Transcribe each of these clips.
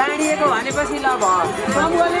बाँडिएको भनेपछि ल भयो समूहले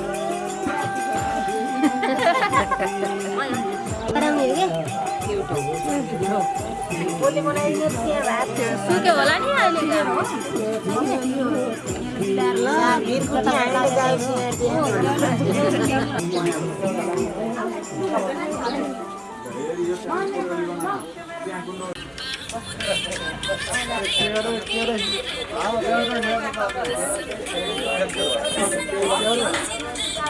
सुक्यो होला नि अहिले यसलाई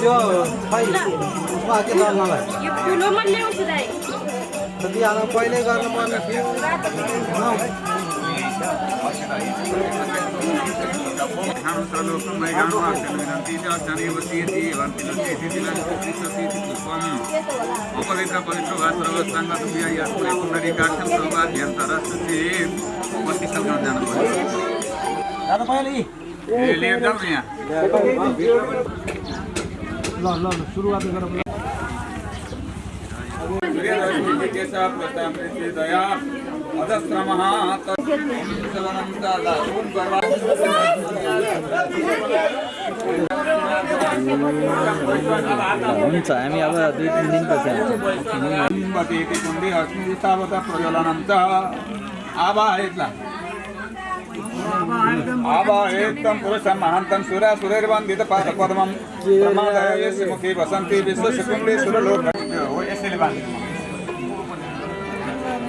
त्यो खै उसमा के गर्नलाई यो ठुलोमा ल्याउँछु दाइ। बिहान पहिल्यै गर्नुपर्ने थियो। अपवित्र पवित्र वा सर्वसाङ्गत बिहा कुनै कुण्डली अजस्रमः हुन्छ हामी अब दुई तिन दिनपछि कुण्डी अस्मि तावत प्रज्वलनं च आवाहयेत्ला आवाहयेत्तं पुरुषं महान्तं सुरासुरैर्वन्दित पादपद्मं। प्रमादय यस्य मुखे वसन्ति विश्वस्य कुण्डे सुरलोक। हो यसैले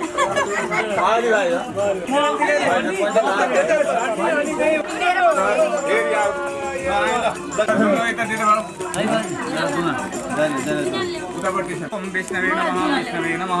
सम्झिन्छ राख्नु पर्यो आनन्द अहिले ल, है त। फेरि आऊ। ल, आयो ल। ल, यतातिर आऊ। उतापट्टि छ। ओम विष्णवे नमः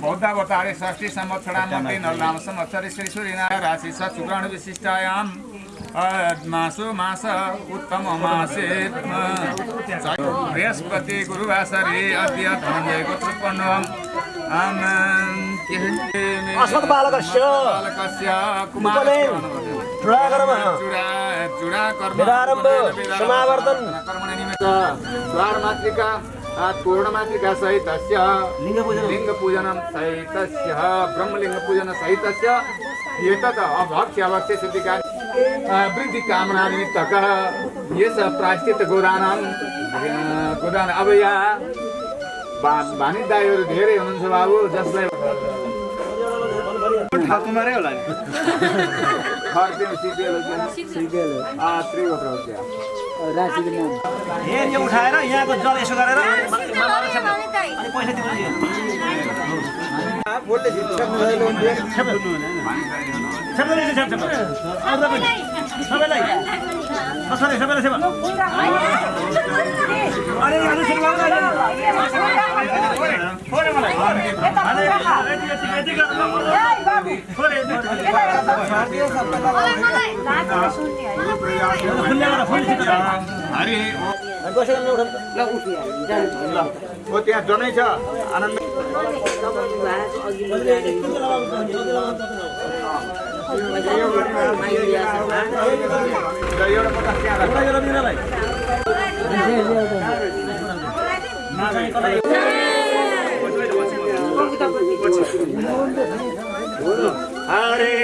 बौद्धावतारे षष्ठी संवत्सरामध्ये नरनाम संवत्सरे श्री सूर्यनारायण राशि स शुक्राणु विशिष्टायां। मासो मास उत्तम मासे बृहस्पति गुरुवासरे अद्य धनञ्जय गोत्रोत्पन्नम् अस्मत् बालकस्य बालकस्य कुमारस्य वेदारम्भ। समावर्तन। द्वारमातृका। पूर्णमातृका सहितस्य लिङ्गपूजनं सहितस्य ब्रह्मलिङ्गपूजन सहितस्य एतत् अभक्ष्य अभक्ष्य सिद्धिका वृद्धि कामना निमित्तकः यस प्रायश्चित गोदानां गोदान अब यहाँ भा भानिज दाईहरू धेरै हुनुहुन्छ बाबु जसलाई ठाकुमारै होला नि। खर्च्यौँ सिकेल यो उठाएर यहाँको जल यसो गरेर अनि पैसा दिनु सबैलाई आउँदा पनि सबैलाई कसरी सबैलाई छेप अरे सुरु गर्नु अहिले। फोरे मलाई अरे यति यति गर्नु खुल्ले गरेर फुल छिटो हरि कसरी उठाउनु ल ओ त्यहाँ जनै छ। आनन्द। राख। हरे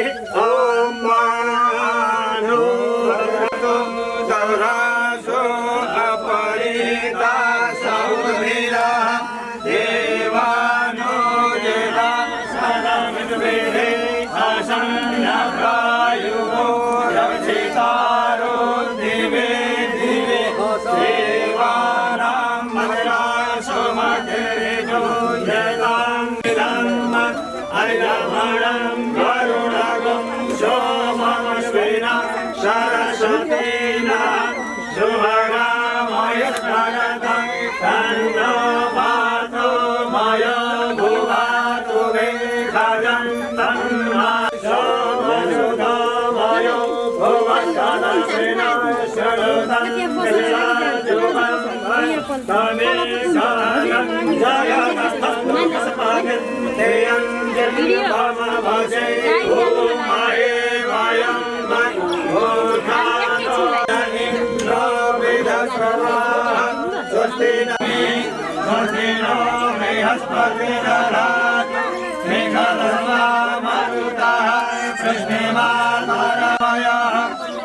कृष्ण माया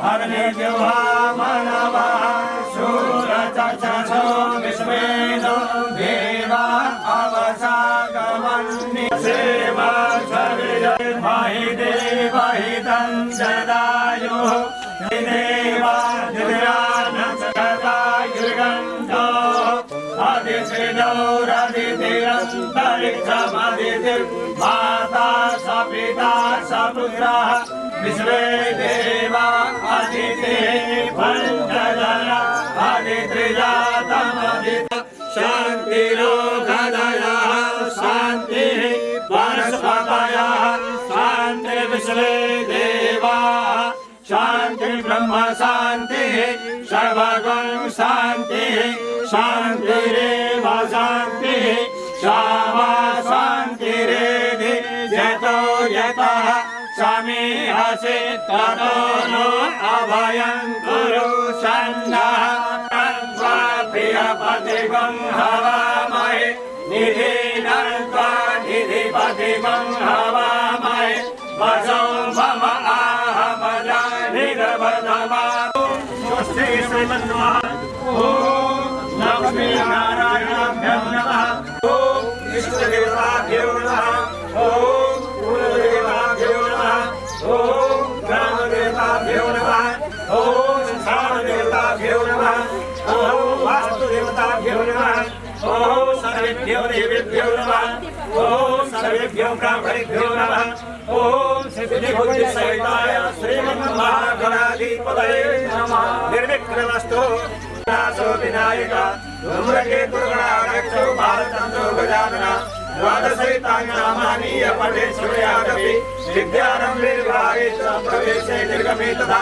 हर ने व्यवहार हितं सदायुः देवादिरानसदायुर्गन्धो अधिशिदौ रदितिरन्तरिक्षमदितिर्माता स पिता स पुत्रः विश्वे देवा अधितिः पञ्चजन अधित्रिजातमधित शान्तिरो ब्रह्म शान्तिः सर्वगुण शान्तिः शान्तिरेव शान्तिः श्यामा शान्तिरेधि यतो यतः समीहसि ततो नो अभयं कुरु सन्नः त्वा प्रियपतिगं हवामहे निधिनन्त्वा निधिपतिगं हवामहे वसौ मम आहमजा निरवधमा स्वस्ति श्रीमन्मः ॐ लक्ष्मी नारायणाभ्यं नमः ॐ इष्टदेवताभ्यो नमः ॐ कुलदेवताभ्यो नमः ॐ ग्रामदेवताभ्यो नमः ॐ संसारदेवताभ्यो नमः ॐ वास्तुदेवताभ्यो नमः ॐ सर्वेभ्यो देवेभ्यो नमः ఓం సర్వేభ్యో బ్రాహ్మణేభ్యో నమః. ఓం శ్రీభుజ సహితాయ శ్రీమన్ మహాగణాధిపతయే నమః. నిర్విఘ్నమస్తు. నాసో వినాయక ధూమ్రకేతుర్గణారక్షో భారతంతో గజానన. ద్వాదశైతాంగనామానీయ పటే శివయాగపి విద్యారం నిర్వాహే ప్రవేశే నిర్గమే తథా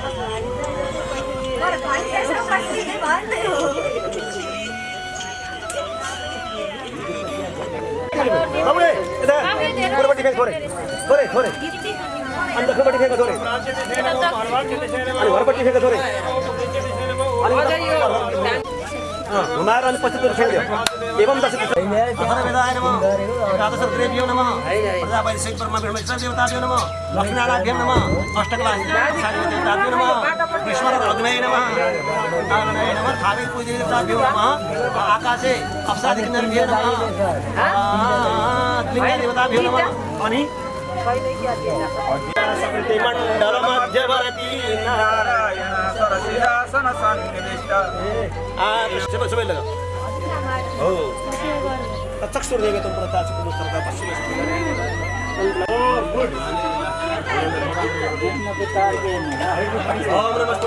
अगाडि बढ बढ बाबुले यता पुर्पट्टि फेक थोरै थोरै थोरै अन्त दक्षिणपट्टि फेक थोरै अनि घरपट्टि फेक थोरै अँ, घुमाएर अनि पछि फेक दियो एवं दश अथर्वेदाय नमः नमः प्रजापतिशेखरमा देवताभ्यो नमः लक्ष्मीनारायणभ्यो नमः अष्टकलादेवताभ्यो नमः नमः नारायणाय नमः थावे पूजदेवताभ्यो नमः आकाशे अप्सरादिकिन्नरभ्यो नमः लिङ्गदेवताभ्यो नमः अनि नारायण सरसिंहासन सन्निविष्ट सबै सबै लगा हो चक्षुर देवे तुम प्रता पश्चिम ओम नमस्ते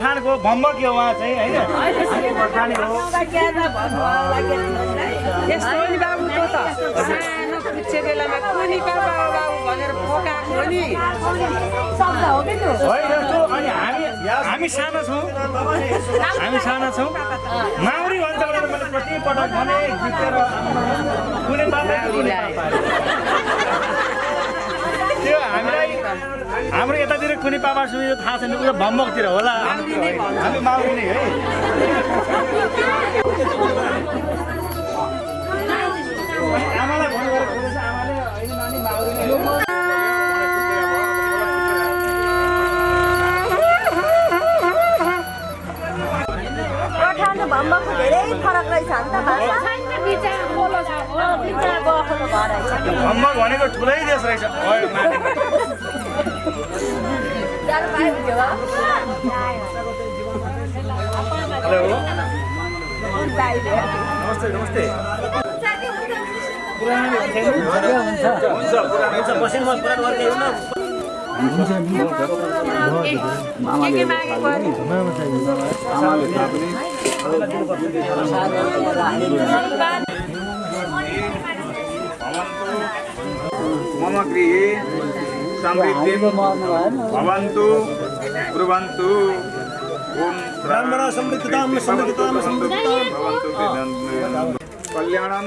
खानको भम्बक यो उहाँ चाहिँ होइन? हो बाबु तँ त? सानो पुच्छे बेलामा कुनि बाबा बाबु भनेर हो नि। होइन त्यो अनि हामी हामी सानो छौँ। हामी सानो छौँ। माउरी भनेर मैले प्रति पटक भने जितेर कुनै त्यो हामीलाई हाम्रो यतातिर कुनै पापा सुन्यो थाहा छैन उयो भम्बकतिर होला। हामी माउरी नै है। आमालाई आमाले होइन नानी माउरी भम्बको धेरै फरक रहेछ। भम्बक भनेको ठुलै देश रहेछ। अरे? मम गृहे समृद्धि भवन्तु ब्रुवन्तु ओम ब्राह्मण समृद्धतां समृद्धतां भवन्तु कल्याणं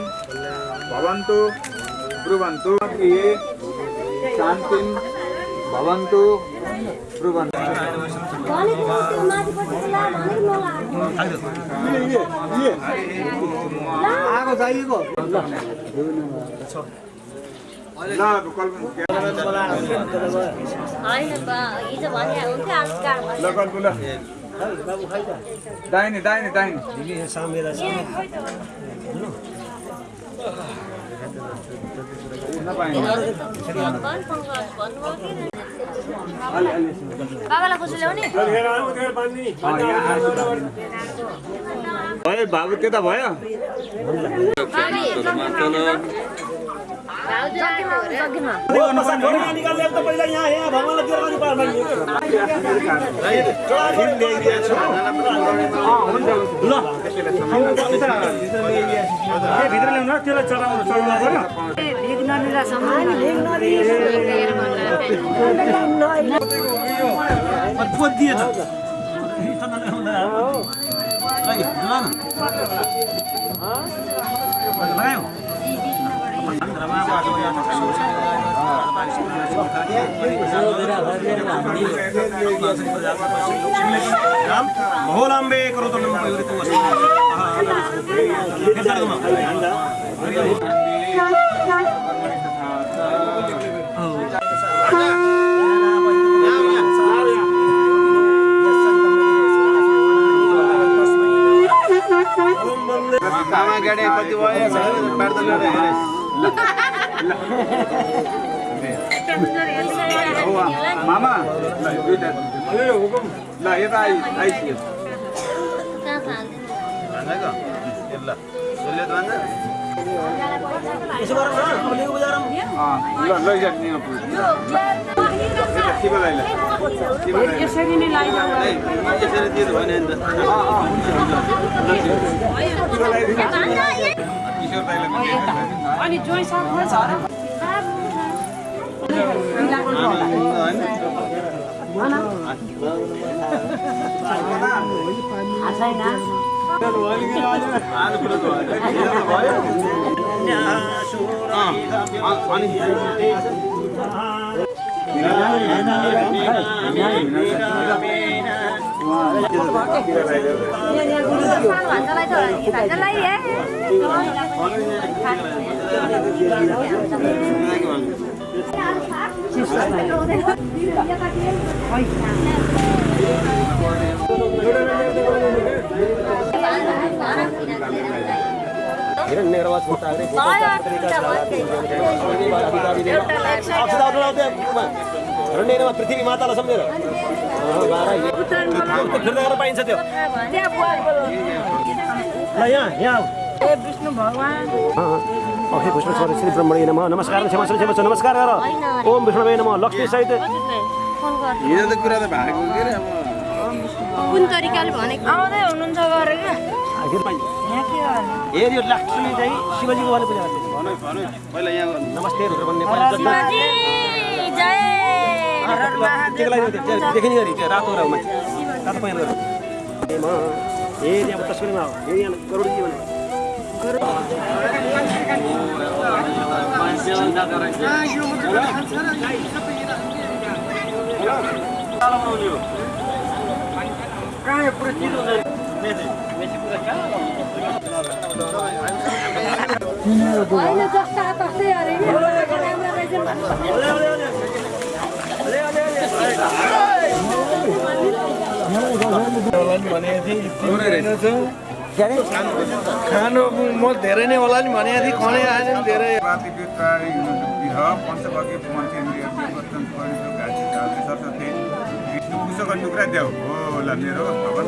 भवन्तु ब्रुवन्तु शान्तिं भवन्तु ब्रुवन्तु। आगो चाहिएको ल कल्पना दाहिने दाहिने दाहिने। ल्याउने भयो बाबु त्यता भयो। भित्र ल्याउनु त्यसलाई चलाउनु चलाउनु पर्यो महोलाम्बे करोतु आमा गाडी कति भयो मामा ल दुइटा ल यता आइ आइसक्यो ल लैजाने यसरी नै अनि जोइ साथमा छ र हिरण्यगर्भ छोटाग्रे सम्झेर। फिर्ता पाइन्छ त्यो। ल यहाँ यहाँ विष्णु भगवान। विष्णु ब्रह्मणे नमः। नमस्कार क्षमा क्षमा क्षमा नमस्कार गर। ओम विष्णुवे नमः। लक्ष्मी सहित। यो त कुरा त भएको के अरे अब। कुन तरिकाले भनेको? आउँदै हुनुहुन्छ गरेर यहाँ के गर्ने? ए यो लक्ष्मी चाहिँ शिवजीको पूजा गर्छ नमस्ते रुद्र भन्ने देखिने गरी त्यो रातो र मान्छे रातो पहिरो गरेर ए म ए यहाँ तस्बिरमा हो ए यहाँ करोडजी भने होइन जस्ता तस्तै अरे नि राम्रो रहेछ भन्नु खानु म धेरै नै होला नि भनेको थिएँ खनै आएन नि धेरै टुक्रा देऊ हो ल मेरो भवन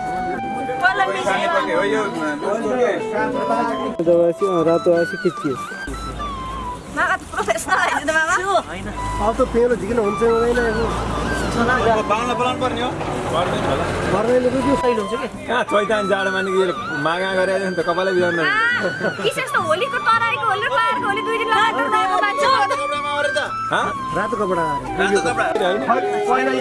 रातो आएपछि खिचियो अब त पेलो झिकिन हुन्छ हुँदैन जाडोमा नि मागा गरेर नि त कपालै रातो कपडा पहिला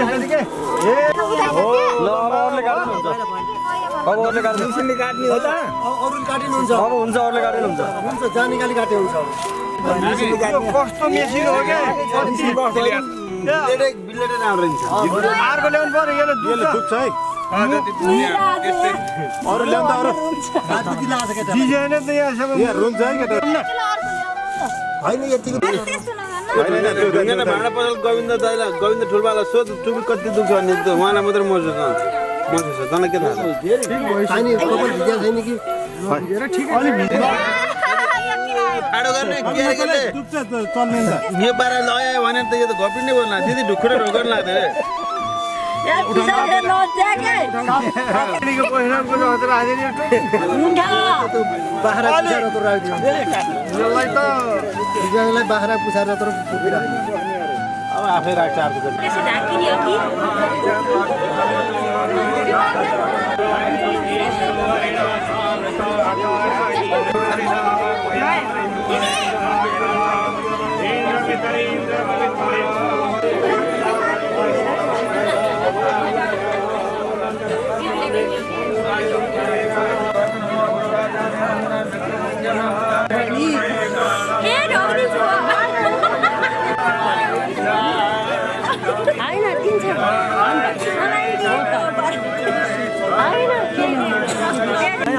अब अरूले काट्नु हुन्छ। काट्ने हो त। अरूले काटिनुहुन्छ अब हुन्छ अरूले काट्नु हुन्छ। हुन्छ जहाँ निकाली काटे हुन्छ कस्तो मेसिन हो क्या? अर्को ल्याउनु पर्यो यसले दुख्छ। है। अरू। ल्याउँदा अरू रातो किला आएको केटा? डिजाइन त यहाँ सब। रुन्छ है केटा। होइन। यतिको भाँडा पसल गोविन्द दाइलाई गोविन्द ठुलबालाई सोध कति दुख्छ भने उहाँलाई मात्रै मर्छ त छ के त त यो पारा लगायो भने त यो त घपी नै बोल्ला ढुक्कुर ढोकर लाग्दैन बाख्रा पुछाएर त त अब आफै राख्छ अर्को त्यसो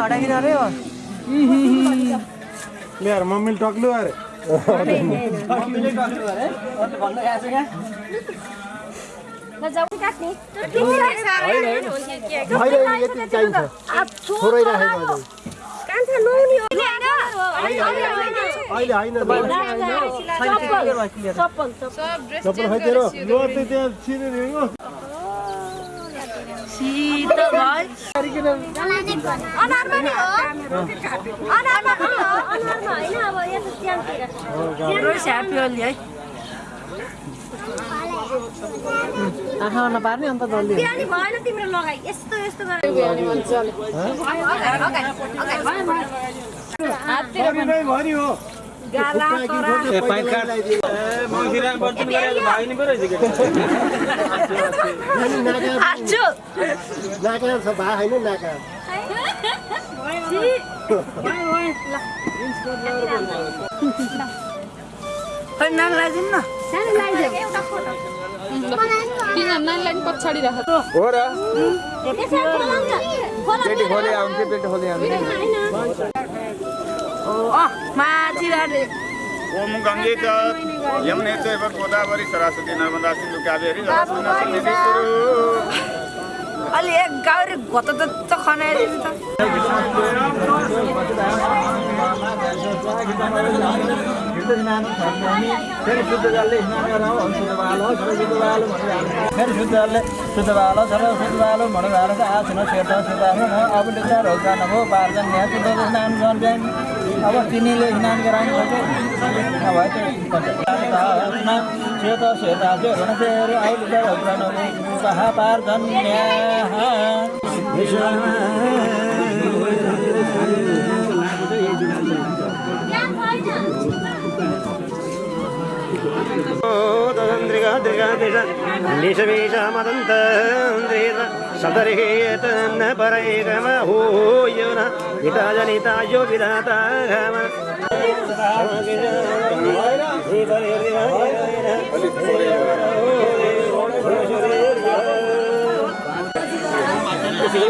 होइन ल्याएर मम्मीले टक्लु अरे चप्पल हिँड्नु अनारमा नि हो अनारमा हो अनारमा अब यता च्यानतिर आँखा नपार्ने अन्त जल्दी भएन तिम्रो लगाइ यस्तो यस्तो गरेर नाका छ भा होइन नाका पछाडि राख हो र पेटी खोले आउँछ पेटी खोले आउँछ अँ माथि राख्दै ओम गङ्गे च यमुने चैव गोदावरी सरस्वती नर्मदा सिन्धु कावेरी अलि एक गाउरे घोत त खनाइदिनु त। फेरि शुद्ध जलले शुद्ध भालो सबै शुद्ध भालो भनेर फेरि शुद्ध सेता सेता अब चार होका नभो पार्जन यहाँ शुद्ध स्नान गर्न अब तिनीले स्नान गराउनु अब सेता सेता चाहिँ फेरि अहिले तन्द्रिका दृगा दिश निशमेश मदन्तन्द्रेत सदर्हेत न परैगम हो यो न हिता जनिता यो विधाता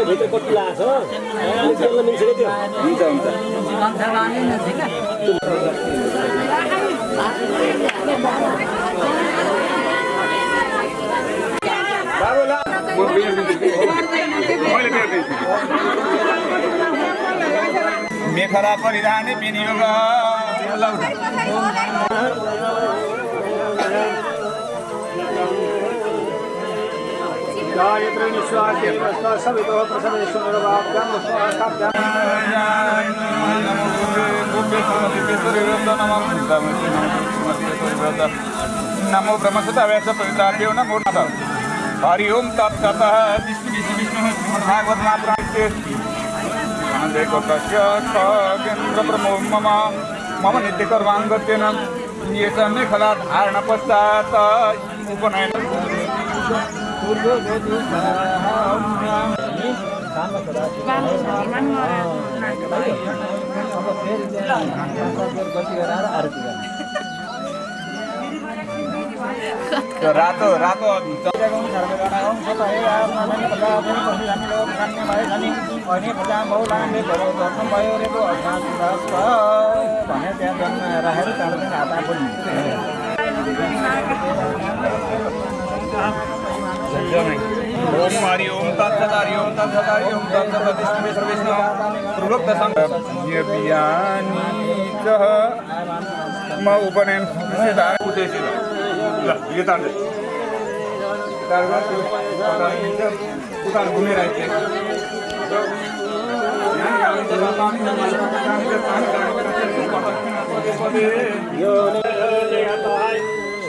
भित्र कति लाग्छ मिल्छ क्या त्यो म बियर दिन्छु मैले बियर दिन्छु मेखला परिधाने विनियोग लौ गायत्री निस्वाद्य प्रस्ताव सवितो प्रसवेश्वर वाक्यम स्वास्थाभ्याम नमो ब्रह्मसुता नमो नमः हरि ओम तत्सतः विष्णु विष्णु महापुराणस्य तस्य खगेन्द्र प्रमो मम मम नित्यकर्माङ्गत्येन ये च मेखला धारण पश्चात् उपनयन रातो रातो भने त्यहाँ जन्म राखेर त्यहाँबाट हात आफू ओम हरि ओम तत्सत हरि ओम तत्सत हरि ओम तत्सत विष्णु विष्णु विष्णु पूर्वोक्त संग बियानी कह म उपनयन सिद्धार्थ उद्देश्य ल यो तार दे तार गर्छ उता घुमेर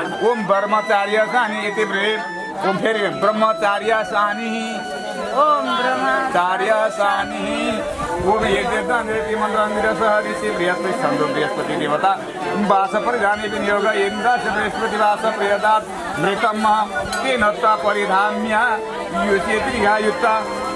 ओम ब्रह्मचार्य सानी यति प्रेम ओम फेरि ब्रह्मचार्य सानी ओम ब्रह्मा चार्य सानी ओम यज्ञ मन्त्र सह ऋषि बृहस्पति छन्दो बृहस्पति देवता। वास परिधाने विनियोग इन्द्रश बृहस्पति वास प्रियदात मृतम तेन परिधाम्य। युचेति युक्त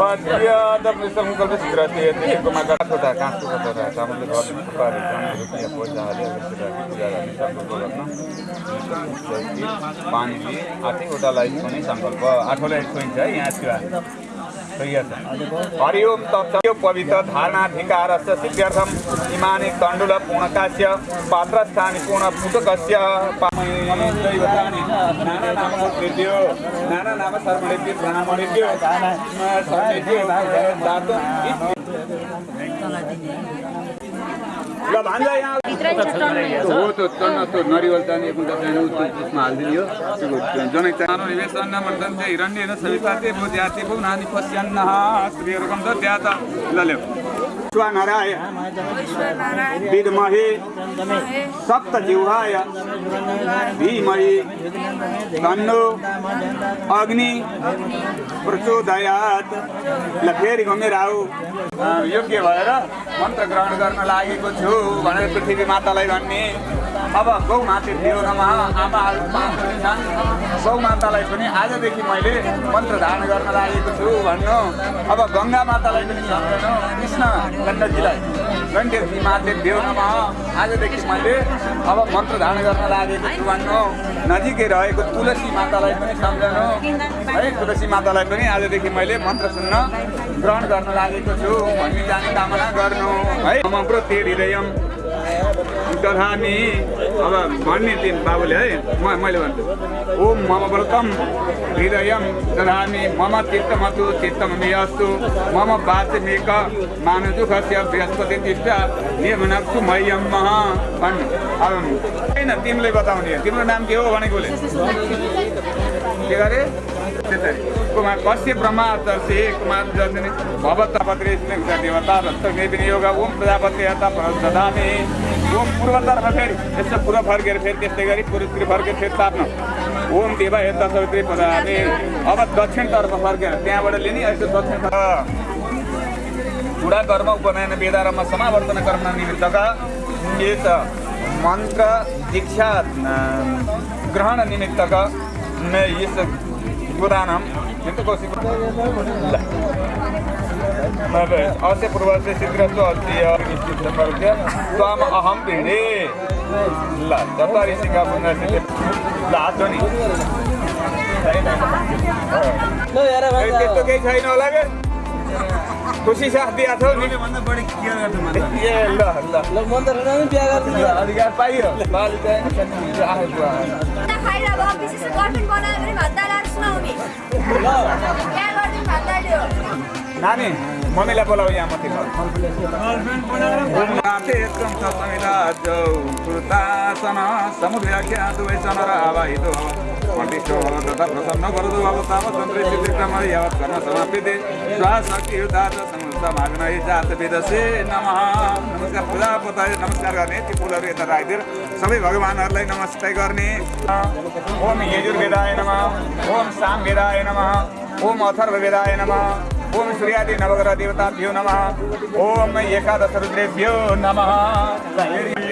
अच्युताय सङ्कल्पसिद्धिमा छोटा काँसको छोटा चामलले घर थुक्पाहरू जनाहरू रुपियाँ पैसा हाल्यो पूजा गर्ने सङ्कल्प गर्न पानी दिए आठैवटालाई छुने सङ्कल्प आठवटा छोइन्छ है यहाँ त्यो हरि ओम तत्सव पवित्र धारणाधिकारस्य सिद्ध्यर्थम इमानि तण्डुल पात्रस्थानि नाना नाम कृत्यो नाना नाम सर्वणेभ्यो ब्राह्मणेभ्यो सर्वेभ्यो दातुं ल भान्जा यहाँ हो त्यो टन्न त्यो नरिवल त्यसमा हालिदिने हो। त्यो जनै मण्डन चाहिँ हिरण्य न सविताते भो जाति भो नानी पश्यान्न श्रीहरूकम त त्यहाँ त ल ल्याऊ स्वानराय विद्महे सप्त जिह्वाय धीमहि तन्नो अग्नि प्रचोदयात। ल फेरि घुमेर आऊ योग्य भएर मन्त्र ग्रहण गर्न लागेको छु भनेर पृथ्वी मातालाई भन्ने। अब गौ माते देव नमः आमाहरू छन्। गौ मातालाई पनि आजदेखि मैले मन्त्र धारण गर्न लागेको छु भन्नु। अब गङ्गा मातालाई पनि सम्झनु कृष्ण गण्डकीलाई गण्डकी माते देव नमः। आजदेखि मैले अब मन्त्र धारण गर्न लागेको छु भन्नु। नजिकै रहेको तुलसी मातालाई पनि सम्झनु। है तुलसी मातालाई पनि आजदेखि मैले मन्त्र सुन्न ग्रहण गर्न लागेको छु। भन्ने जाने कामना गर्नु। है मम प्रति दधामी अब भन्ने दिन बाबुले है म मैले भन्छु। ओम मम व्रतम हृदयम दधामी मम चित्तमतु चित्तम अस्तु मम वाचमेक मानदुखस्य बृहस्पति तिष्ठ नियमनक्सु मह्यम मह। भन्नु अब होइन तिमीले बताउने तिम्रो नाम के हो भनेकोले के गरे? त्यसरी कुमार कश्य ब्रह्मा दर्शे कुमार जन्मिने भवतपत्रे देवता रक्त विनियोग ओम प्रजापति यता ददामे ओम पूर्वतर्फ फेरि यसो पूर्व फर्केर फेरि त्यस्तै गरी पूर्वतिर फर्केर फेरि ओम देवा यता सवित्री प्रदामे अब दक्षिणतर्फ फर्केर त्यहाँबाट लिने यसो दक्षिण गुडा कर्म उपनयन वेदारम समावर्तन कर्म निमित्तका यस मन्त्र दीक्षा ग्रहण निमित्तका यस गोदानम चित्तकोशी अस्य पूर्वस्य शीघ्रस्तु अस्ति निश्चितपर्य त्वाम अहम भिडे ल चत्वारि सिङ्गा पुनः ल नि त्यस्तो केही छैन होला के खुसी साथ। दिएको नि ए ल ल बिहा गर्नु अधिकार पाइयो। बालिका आएको खाएर अब विशेष गर्लफ्रेन्ड बनायो भने भात दाल आएर सुनाउने बिहा गरिदिनु भात दाल्यो नानी मम्मीलाई बोलाऊ यहाँ माथि समुद्राख्या दुवै चनर तथा प्रसन्न गरदु अब तावत् तन्त्रे चित्रिक्रम यावत् कर्म समाप्यते स्वाशक्ति युद्धात समाग्न जात वेदसे नमः नमस्कार नमस्कार गर्ने सबै भगवान्हरूलाई नमस्ते गर्ने ओम यजुर्वेदाय नमः ओम सामवेदाय नमः ओम अथर्ववेदाय नमः ओम नवग्रह देवताभ्यो नमः ओम एकादश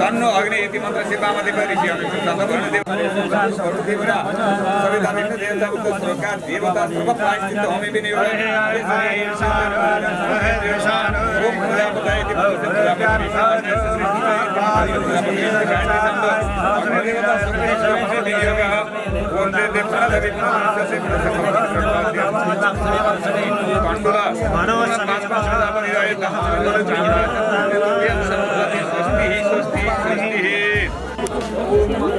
तन्नो अग्नि इति मन्त्र शिवामति ऋषि सविता देवता उक्त सरकार देवता सर्व प्रायश्चित्त होमि विनियोग ओम प्रजापतये इति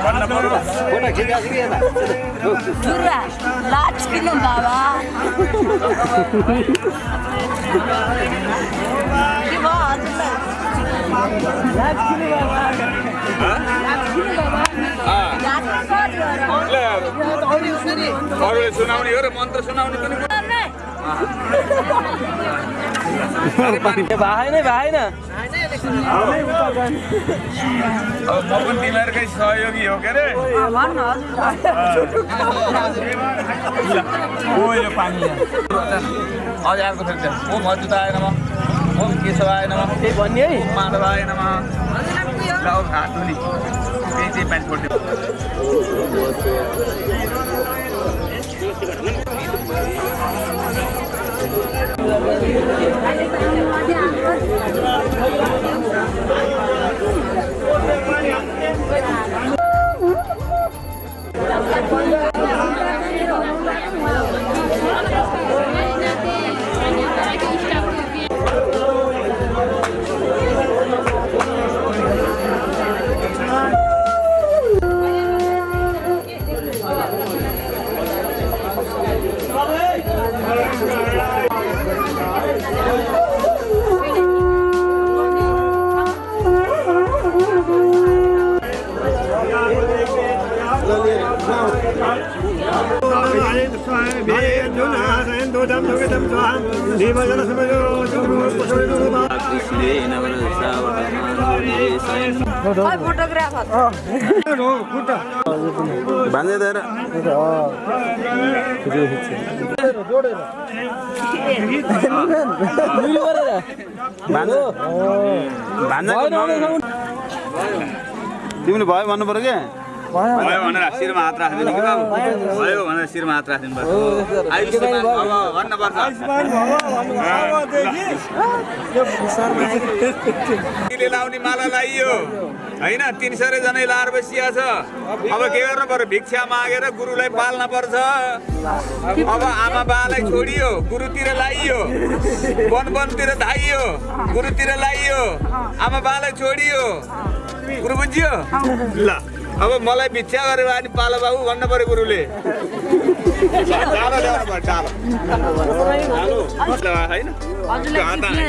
त त्यो पैसा दिइहाल्यो धुर्रा लाज किन बाबा के भयो हजुरलाई लाज किन बाबा? अरूले सुनाउने हो र मन्त्र सुनाउने पनि भाइ नै भाइ न। अब म पनि तिमीहरूकै सहयोगी हो के अरे यो पानी। अझ अर्को फेरि त्यहाँ। ओम अच्युताय नमः ओम केशवाय नमः त्यही भन्ने है। माधवाय नमः ल अब हात धुने त्यही चाहिँ पानी छोडिदियो फोटोग्राफर भान्जे दिएर भान्जे भान्जे तिमीले भयो भन्नु पऱ्यो क्या भयो। भनेर शिरमा हात राखिदिनु कि बाबु? भयो भनेर शिरमा हात राखिदिनु पर्छ आयुष्मान भव भन्नुपर्छ। लाउने माला लाइयो। होइन तिन सय जनै लाएर बसिया छ। अब के गर्नु पर्यो? भिक्षा मागेर गुरुलाई पाल्न पर्छ। अब आमा बालाई छोडियो गुरुतिर लाइयो। वन वनतिर धाइयो गुरुतिर लाइयो। आमा बालाई छोडियो। गुरु बुझ्यो ल। अब मलाई भिक्षा गरेर अनि पालो बाबु भन्नु पर्यो गुरुले होइन हात हाल्नु।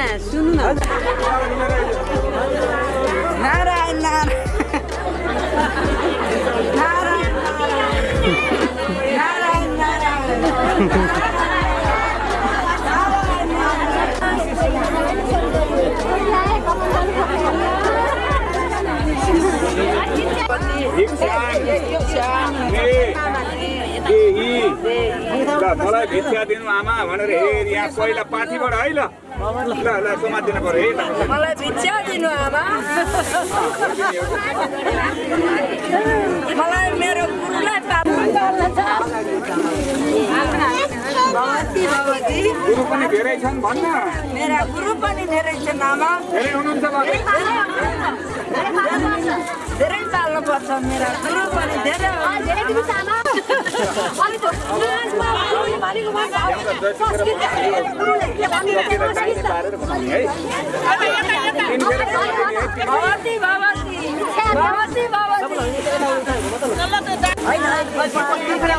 ल मलाई भिक्षा दिनु आमा भनेर हेर यहाँ पहिला पाठीबाट है ल ल ल समातिनु पर्यो है ल मलाई भिक्षा दिनु आमा मलाई मेरो भगवती भगवती गुरु पनि धेरै छन् भन्न मेरा गुरु पनि धेरै छन् आमा धेरै हुनुहुन्छ धेरै पाल्नुपर्छ मेरा गुरु पनि धेरै भगवती भगवती भगवती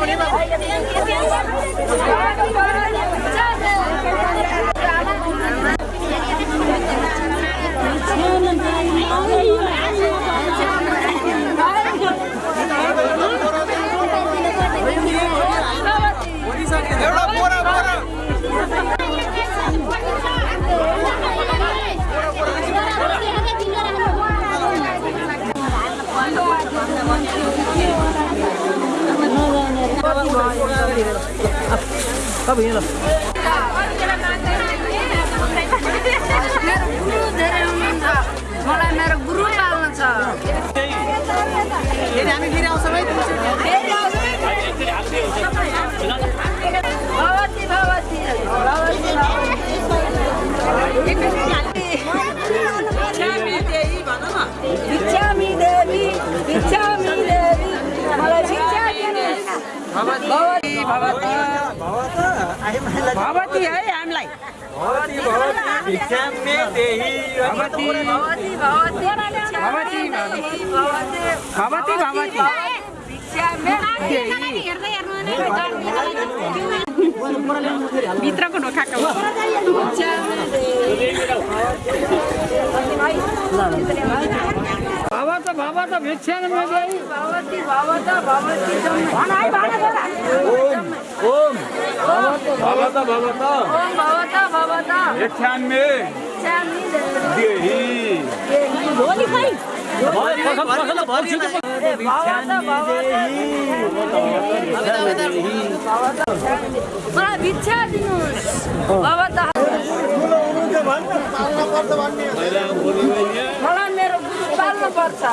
मेरो गुरु धेरै हुनुहुन्छ मलाई मेरो गुरु पाल्नु छ भगवती भगवती भगवती भगवती है हामीलाई भगवती भगवती भगवती भगवती भगवती भगवती भगवती भगवती भित्रको भिक्षा मे देवी भवत भवत भिक्षान चामी देहि भोलि खै मलाई भिक्षा दिनुहोस् भवत मलाई मेरो गुरु पाल्नु पर्छ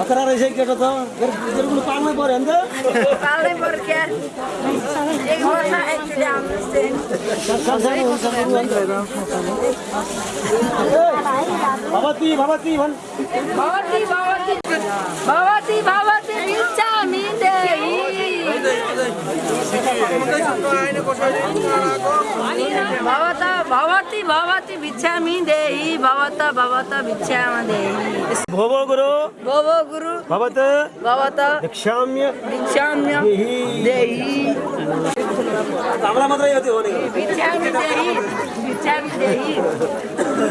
खतरा रहेछ केटो त पाल्नै पऱ्यो त भवत भवती भवती भिक्षामि देहि भवत भवत भिक्षाम देहि। भोभो गुरु। भवो गुरु। भवत। भवत। भिक्षाम्य भिक्षाम्य देहि। मात्रै यो त्यो हो नि भिक्षामि देहि। भिक्षामि देहि।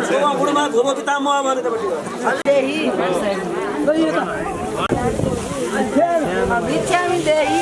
छोमा बुढोमा भोभो पितामह भने तपाईँको देहि भिक्षामि देहि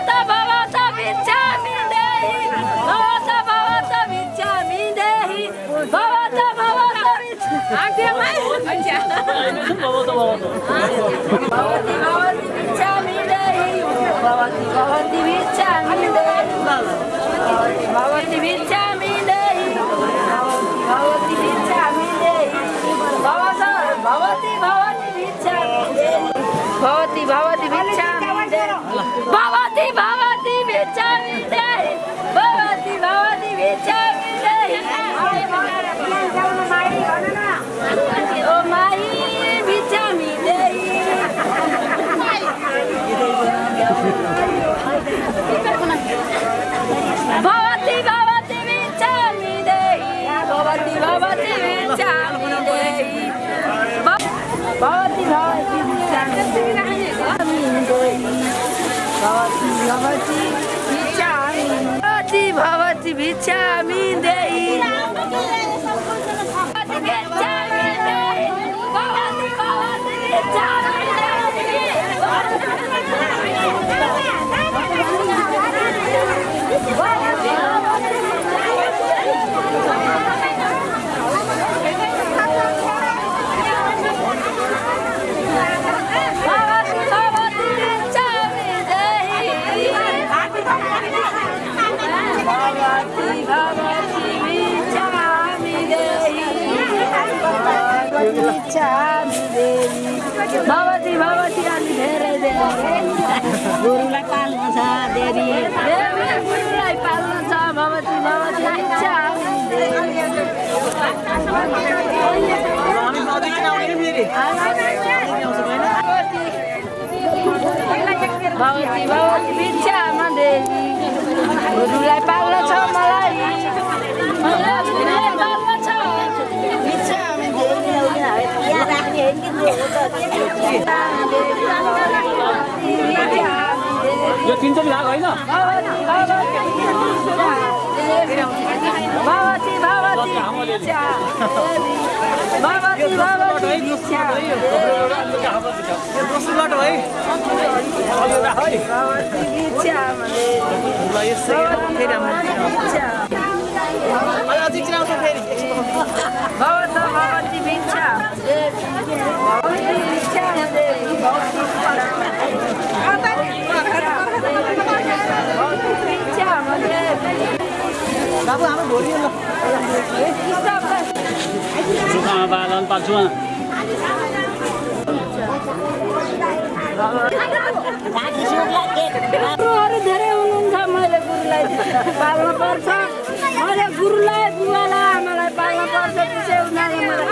भवति भवति भिक्षामि देहि भवति भवति भवति भवति भिक्षामि देहि भवति भवति भिक्षामि देहि भ- भवति भवति भिक्षामि देहि भवति भवति भिक्षामि भवति भवति भिक्षामि देहि भवति भिक्षामि देहि भवति भवति भिक्षामि भवति भवति भिक्षामि देहि भवति भवति अलि धेरै धेरै गुरुलाई पाल्नु छ देवी गुरुलाई पाल्नु छ भवति भवति भिक्षामि देहि भवती भवती भिक्षामा देवी गुरुलाई पाल्न छ मलाई। मलाई गुरुलाई पाल्न छ भिक्षामा देवी यो तिन चाहिँ भाग होइन भवती भवती भिक्षा भवती भवती भिक्षा दोस्रो बाटो है भवती भिक्षा भवत भवती भिक्षा भवती भिक्षा देवी भवती भिक्षा बाबु गुरुहरू धेरै हुनुहुन्छ मैले गुरुलाई पाल्न पर्छ मैले गुरुलाई बुवालाई आमालाई पाल्न पर्छ त्यसै उनीहरूले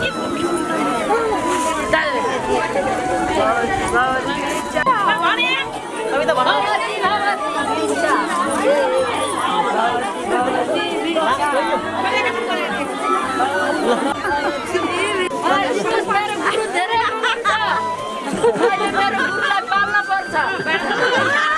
भवती भवती पाल्न पर्छ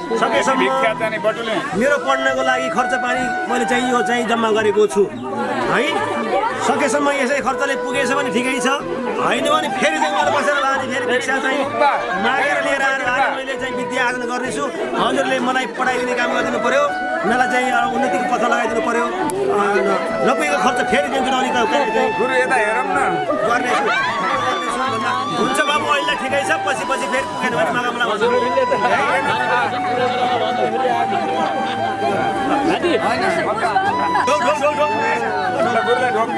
मेरो पढ्नको लागि खर्च पानी मैले चाहिँ यो चाहिँ जम्मा गरेको छु। है? सकेसम्म यसै खर्चले पुगेछ भने ठिकै छ। होइन भने फेरि बसेर लाने फेरि भिक्षा चाहिँ मागेर लिएर आएर मैले चाहिँ विद्या आर्जन गर्नेछु। हजुरले मलाई पढाइदिने काम गरिदिनु पर्यो। मलाई चाहिँ उन्नतिको पथ लगाइदिनु पर्यो। अँ, नपुगेको खर्च फेरि दिन्छु अलिक न। भन्दा, हुन्छ बाबु अहिले ठिकै छ। पछि पछि फेरि पुगेन भने मागा मलाई ढोक ढोक ढोक ढोक गुरुलाई ढोक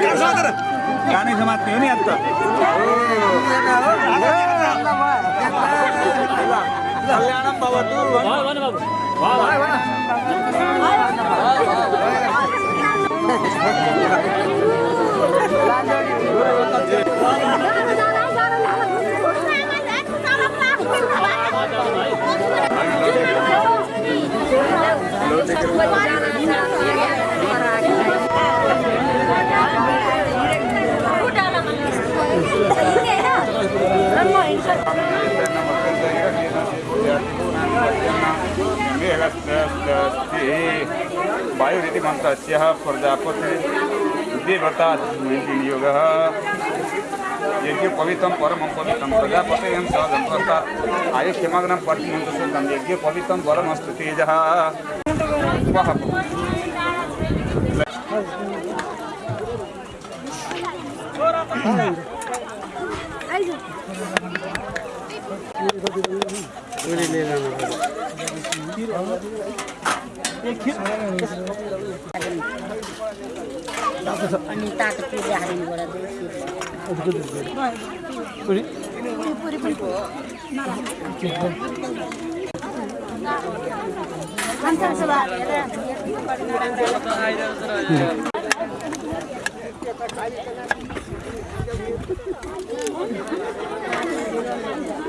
दियो। गाह्रो छ तर। गाने समात्ने हो नि अन्त कल्याणम भवतु वायुरिति मन्त्रस्य प्रजापति देवता योगः यज्ञ पवित्रं परमं पवित्रं प्रजापतयं सहजं प्रस्तात् आयुष्यमग्नं प्रतिमन्त्रशुद्धं यज्ञ पवित्रं बलमस्तु तेजः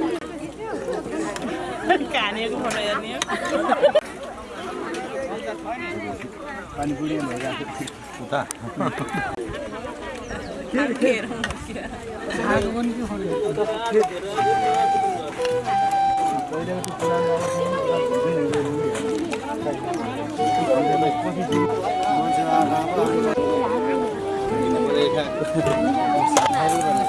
वः अनि तातो पूजा हालिनुबाट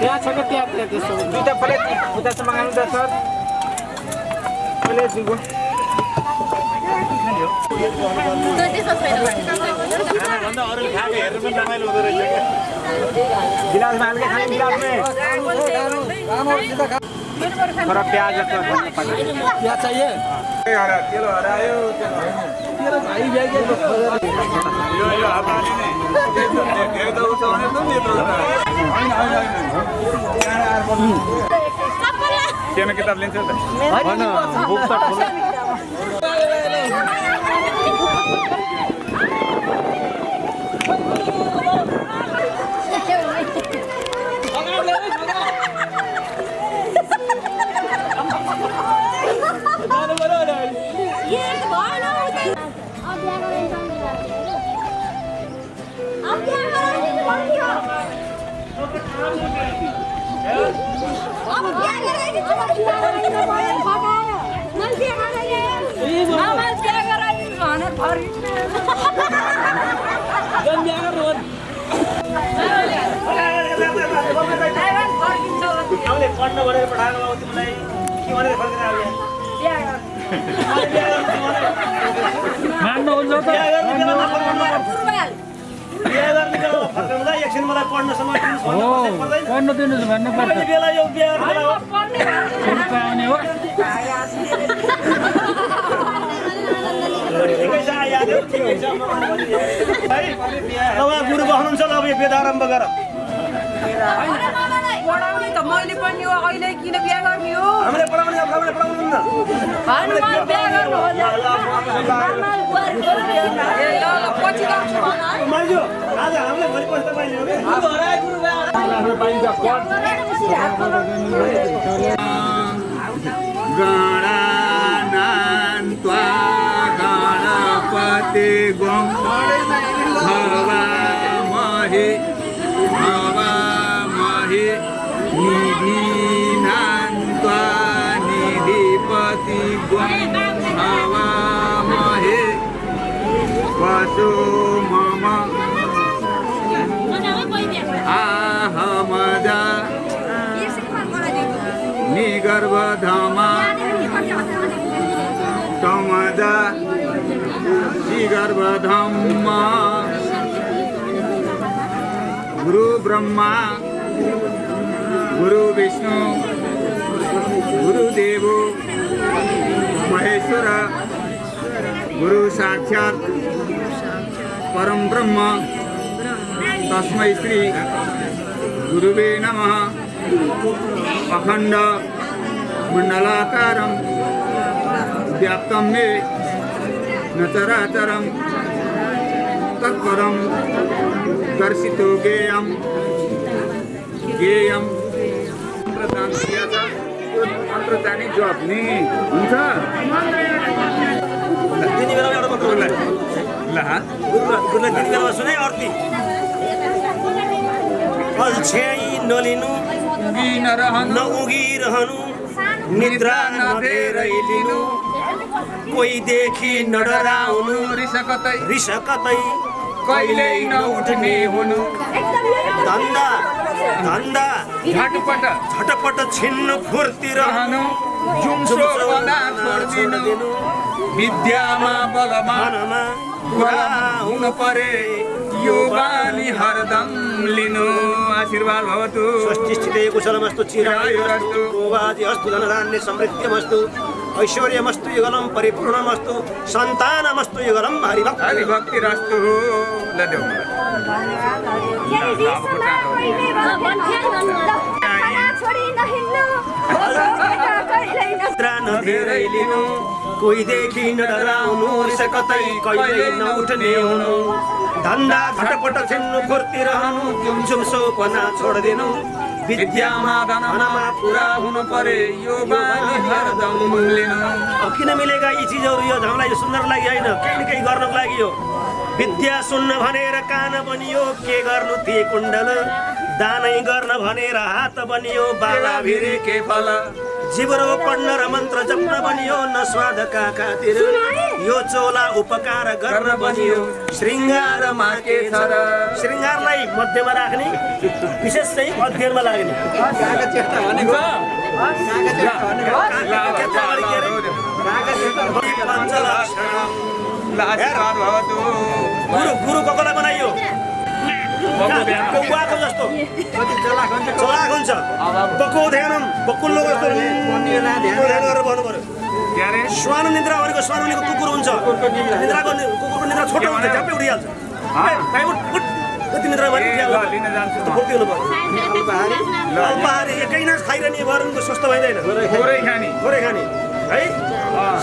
त्यहाँ छ क्या त्यहाँ त्यहाँ त्यस्तो दुइटा प्लेट उता मगाउनु त सर प्लेट दिएको गिलासमा हाल्के खाने गिलासमै थोड़ा प्याज प्याज चाहिए हरायो यो यो हातले नै धेरै त उठाउने त नि यत्रो होइन केमा किताब लिन्छ त? होइन बुक त ठुलो पढ्न भनेर पठाएको बाबु तिमीलाई के भनेर फर्केर आयो मान्नुहुन्छ त बिहा गर्नु फर्काउँदा एकछिन मलाई पढ्न समय दिनुहोस्? पढ्न भन्नुपर्छ बेला यो बिहा गर्ने बेला हो सुरुको आउने हो ठिकै छ आइहाल्यो ठिकै छ म भनिदिएँ। है अब उहाँ गुरु बस्नुहुन्छ ल अब यो वेद आरम्भ गर पढाउने त मैले पनि हो अहिले किन बिहा गर्ने हो? हामीले पढाउने अब हामीले निधीनान्त्वा निधिपति गं भवामहे वसो मम आहमजा निगर्भधमा। तमदा। श्रीगर्भधम्मा गुरु ब्रह्मा गुरु विष्णु गुरुदेव महेश्वर, गुरु साक्षात्, परम ब्रह्म, तस्म श्री गुरुवे नम। अखण्ड मण्डलाकारं व्याप्तं मे न चराचरं, तत्परं दर्शितो गेयं गेयं मन्त्रदान दिएछ त्यो मन्त्र जाने जप नि? हुन्छ? दिने बेलामा एउटा मात्र होला ल गुरुलाई गुरुलाई दिने बेलामा सुने अर्ती अल्छ्याइ नलिनु नरहनु नउगिरहनु निद्रा नभेरै लिनु कोहीदेखि नडराउनु कहिल्यै नउठ्ने हुनु। धन्दा धन्दा। झटपट झटपट छिन्नु फुर्ती रहनु जुम्सो पदा छोडिदिनु विद्यामा बलवान मनमा कुरा हुनु परे यो बानी हरदम लिनु आशीर्वाद भवतु स्वस्ति स्थिते कुशलमस्तु चिरायुरस्तु भोगादि अस्तु धनधान्य समृद्ध्यमस्तु ऐश्वर्यमस्तु युगलं परिपूर्णमस्तु सन्तानमस्तु युगलं हरिभक्त। हरिभक्तिरस्तु। नभेरै लिनु कोहीदेखि नडराउनु रिस कतै कहिल्यै नउठ्ने हुनु धन्दा झटपट छिन्नु फुर्ती रहनु जुमसुम सोपना छोडिदिनु। पुरा हुनु यो हरदम किन मिलेका यी चिजहरू? यो हामीलाई यो सुन्नको लागि होइन। केही न केही गर्नको लागि हो। विद्या सुन्न भनेर कान बनियो के गर्नु ती कुण्डल? दानै गर्न भनेर हात बनियो बाबा भिरे के फल। जिब्रो पढ्न र मन्त्र जप्न बनियो न स्वादका खातिर। यो चोला उपकार गर्न बनियो। श्रृङ्गारमा के छ र श्रृङ्गारलाई मध्यमा राख्ने विशेष चाहिँ अध्ययनमा लाग्ने। गुरु गुरु कसलाई बनाइयो। जस्तो चलाक हुन्छ बक्कु ध्यानम बक्कुल्लो जस्तो ध्यान गरेर भन्नु निद्रा भनेको श्वान भनेको कुकुर हुन्छ। निद्राको कुकुरको निद्रा छोटो हुन्छ उठ, उठ। कति निद्रा भने फुर्ती हुनु एकै नाच खाइरहने वरुणको स्वस्थ भइँदैन। थोरै खाने थोरै खाने है?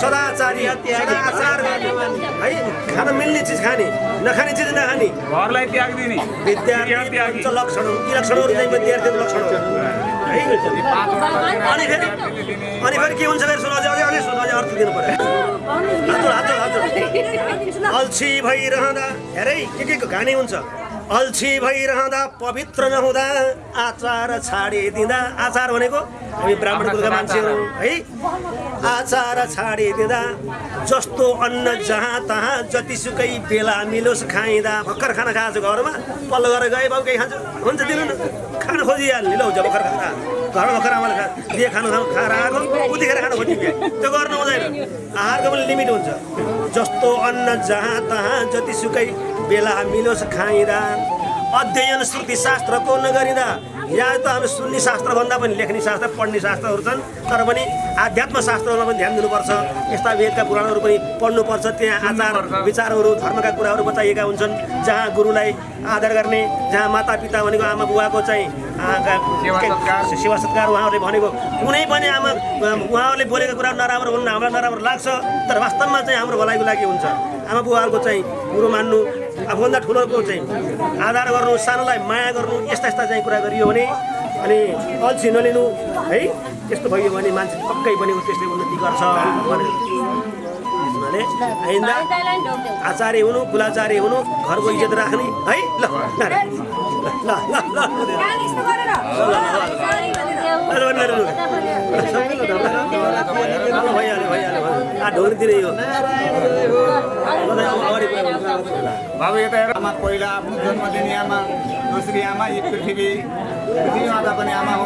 सदाचारी सदाचार गर्ने है? खान मिल्ने चिज खाने नखाने चिज नखाने घरलाई त्याग दिने विद्यार्थी लक्षण यी लक्षणहरू चाहिँ विद्यार्थीको लक्षण। हो? है अनि फेरि अनि फेरि के हुन्छ फेरि सुन अझै अझै सुन अझै अर्थ दिनु पर्यो हजुर हजुर हजुर अल्छी भइरहँदा हेरै के के को घानी हुन्छ? अल्छी भइरहँदा पवित्र नहुँदा आचार छाडिदिँदा आचार भनेको हामी ब्राह्मण कुलका मान्छेहरू है आचार छाडिदिँदा जस्तो अन्न जहाँ तहाँ जतिसुकै बेला मिलोस् खाइँदा भर्खर खाना खाएको छु घरमा पल्लो गरेर गएँ बाबु केही खान्छु? हुन्छ दिनु न। खान खोजिहाल्ने। लौ भर्खर खाना घरमा भर्खर आमाले खा। दिए खानु खानु खाएर आएको उतिखेर खानु खोज्ने क्या त्यो गर्नु हुँदैन आहारको पनि लिमिट हुन्छ। जस्तो अन्न जहाँ तहाँ जतिसुकै बेला मिलोस् खाइँदा। अध्ययन श्रुति शास्त्रको नगरिँदा। यहाँ त हामी सुन्ने शास्त्र भन्दा पनि लेख्ने शास्त्र पढ्ने शास्त्रहरू छन् तर पनि आध्यात्म शास्त्रहरूमा पनि ध्यान दिनुपर्छ। यस्ता वेदका पुराणहरू पनि पढ्नुपर्छ। त्यहाँ आचार विचारहरू धर्मका कुराहरू बताइएका हुन्छन् जहाँ गुरुलाई आदर गर्ने जहाँ माता पिता भनेको आमा बुवाको चाहिँ सेवा सत्कार। उहाँहरूले भनेको। कुनै पनि आमा उहाँहरूले बोलेका कुरा नराम्रो हुन् हामीलाई नराम्रो लाग्छ तर वास्तवमा चाहिँ हाम्रो भलाइको लागि हुन्छ। आमा बुवाहरूको चाहिँ कुरो मान्नु आफूभन्दा ठुलोको चाहिँ आधार गर्नु सानोलाई माया गर्नु यस्ता यस्ता चाहिँ कुरा गरियो भने अनि अल्छी नलिनु है त्यस्तो भयो भने मान्छे पक्कै पनि ऊ त्यस्तै उन्नति गर्छ त्यसमाले आइन्दा आचार्य हुनु कुलाचार्य हुनु घरको इज्जत राख्ने है ल। ल ल बाबु यता हेर आमा पहिला आफ्नो जन्म दिने आमा दोस्री आमा यी पृथ्वी पृथ्वी माता पनि आमा हो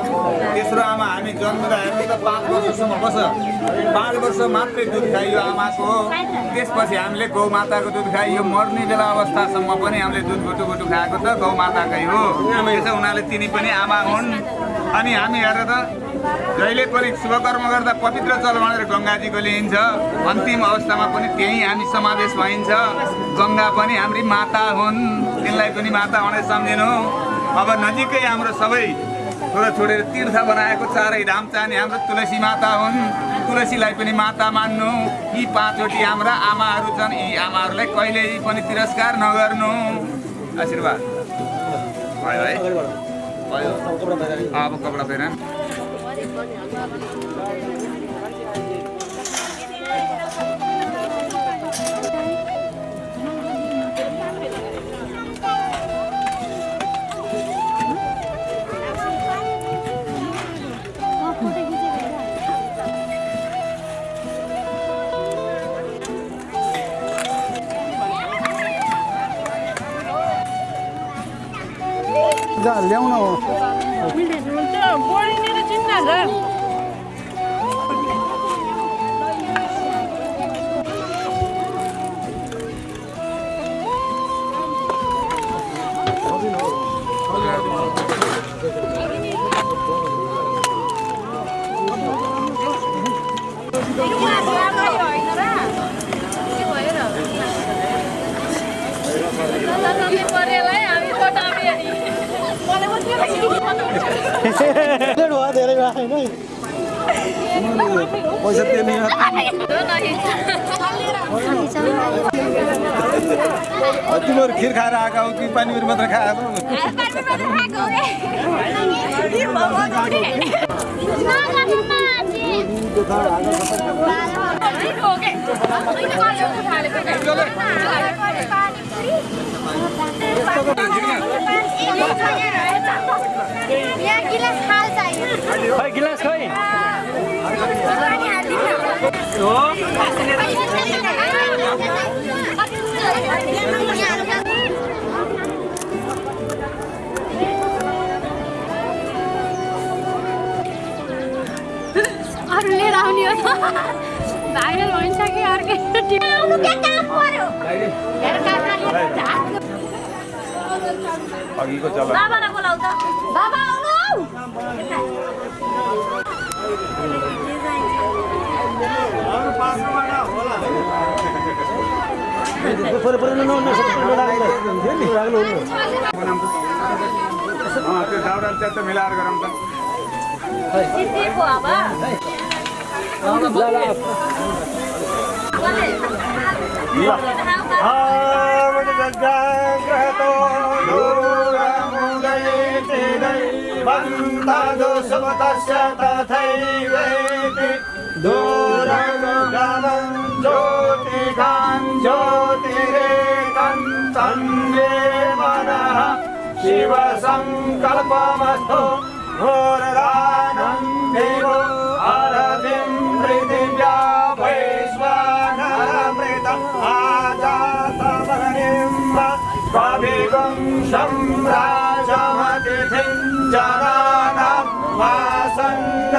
तेस्रो आमा हामी जन्मदा हेर्नु त पाँच वर्षसम्म बस पाँच वर्ष मात्रै दुध खाइयो आमाको त्यसपछि हामीले गौ माताको दुध खाइयो मर्ने बेला अवस्थासम्म पनि हामीले दुध गुटु गुटु खाएको त गौ माताकै हो त्यसो हुनाले तिनी पनि आमा हुन्। अनि हामी हेरेर त जहिले पनि शुभ कर्म गर्दा पवित्र जल भनेर गङ्गाजीको लिइन्छ। अन्तिम अवस्थामा पनि त्यही हामी समावेश भइन्छ। गङ्गा पनि हाम्री माता हुन्। तिनलाई पनि माता भनेर सम्झिनु। अब नजिकै हाम्रो सबै छोरा छोडेर तीर्थ बनाएको चारै धाम चाहने हाम्रो तुलसी माता हुन्। तुलसीलाई पनि माता मान्नु। यी पाँचवटी हाम्रा आमाहरू छन्। यी आमाहरूलाई कहिल्यै पनि तिरस्कार नगर्नु। आशीर्वाद। भयो है। भयो अब कपडा फेर ल्याउन हो गिलास अरू लिएर आउने हो अघिको चल बाबालाई बोलाउ त बाबा आउनु त्यो दाउरा त्यहाँ त मिलाएर गरौँ त जगतो दूरं गयितिरस्य तथैव दूरङ्ग्योतिर ज्योतिरे गेवनः शिव सङ्कल्पवस्तु घोरगानेव अरविन्द्रिजा ्राजामतिथि जनानां वासन्न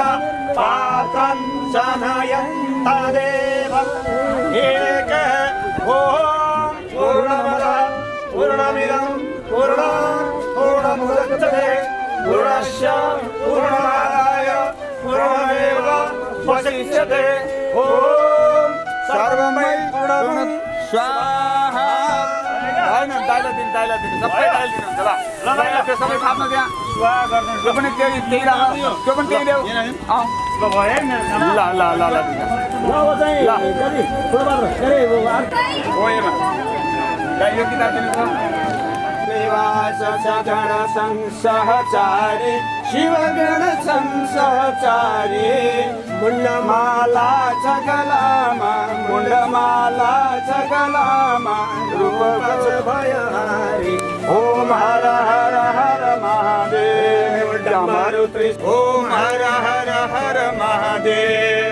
पात च नयन्तदेव एक भो पूर्णमद पूर्णमिदं पूर्णा पूर्णमुदच्छते। पूर्णमुदस्या पूर्णाय पूर्णमेव पूर्वमेव ॐ हो सर्वमयु स्वा होइन दाइला दिनु दाइला दिनु सबै दाइला दिनुहुन्छ ल ल। दाइला त्यो सबै थाप्नु त्यहाँ त्यो पनि त्यही त्यही राख। त्यो पनि त्यही देऊ। अँ। ल भयो। ल ल ल ल यो किताब दिनु सगण संसहचारी शिवगण संसहचारी। मुण्डमाला मुंडमाला मुण्डमाला चगलामा रूपच भयहारी. ओम हर हर हर महादेव डमरु ओम हर हर हर महादेव.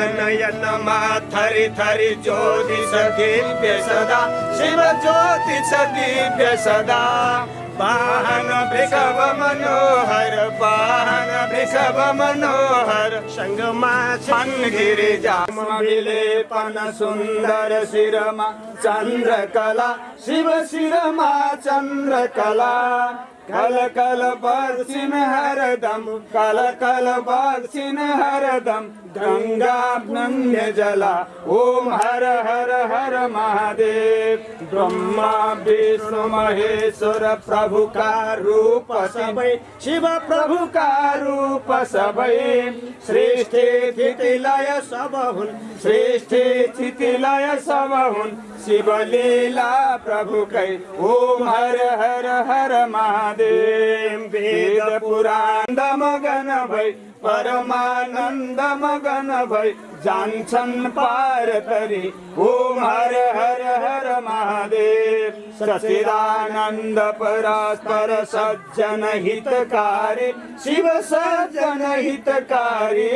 तेल नयनमा थरी थरी ज्योति दिव्य सदा। शिव ज्योति छ दिव्य सदा। वाहन वृषभ मनोहर वाहन वृषभ मनोहर। सङ्गमा छन् गिरिजा विलेपन सुन्दर शिरमा चन्द्रकला। शिव शिरमा चन्द्रकला। कल कल बर्सिन हरदम कल कल बर्सिन हरदम। नन्य जला ओम हर हर हर महादेव। ब्रह्मा विष्णु महेश्वर प्रभु का रूप सबै शिव प्रभु का रूप सबै। सृष्टि स्थिति लय सब हुन् सृष्टि स्थिति लय सब हुन् शिव लीला प्रभु कै ओम हर हर हर महादेव। वेद पुराण मगन भई परमानन्द मगन भई जान्छन् पार तरी ओम हर हर हर महादेव। सचिदानन्द परस्पर सज्जन हितकारी। शिव सज्जन हितकारी।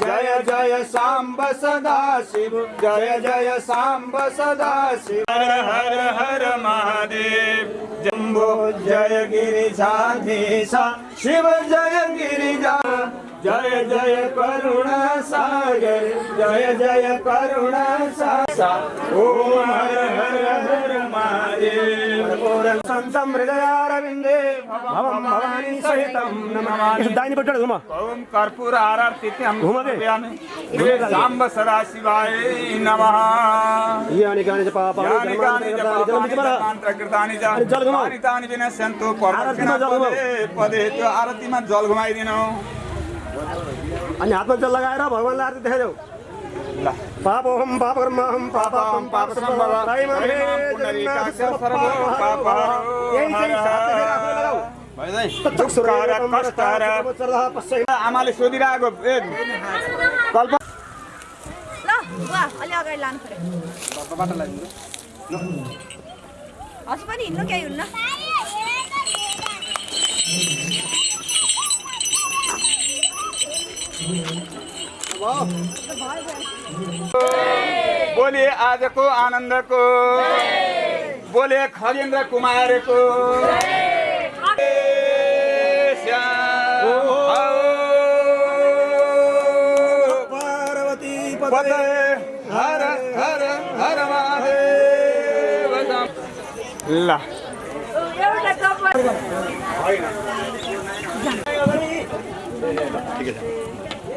जय जय साम्ब सदा शिव। जय जय साम्ब सदा शिव। हर हर हर महादेव। जम्बो जय गिरिजाधीश शिव जय गिरिजा जय जय करुणा सागर जय जय करुणा सागर ओम हर हर हर महादेव सन्तं हृदयारविन्दे भवं भवानी सहितं नमामि दाहिनेपट्टि घुम ओम कर्पूर आरतिथ्यं घुमा दे। समर्पयामि साम्ब सदा शिवाय नमः यानि कानि च पापानि यानि कानि च कर्माणि पापानि जलमिति परः। मन्त्रकृतानि च अनि जल घुमाऊ। पारितानि विनश्यन्तु आरतीमा जल घुमाऊ। पदे पदे त्यो आरतीमा जल घुमाइदिनु अनि हातमा जल लगाएर भगवान्लाई आरती देखाइदेऊ। ल। पापोहम पापकर्महम पापापम पाप आमाले सोधिरहेको ए कल्प ल बुवा अलि अगाडि लानु पऱ्यो। हजुर पनि हिँड्नु केही हुन्न? बोले आजको आनन्दको। बोले खगेन्द्र कुमारको। पदे हर हर ल। एउटा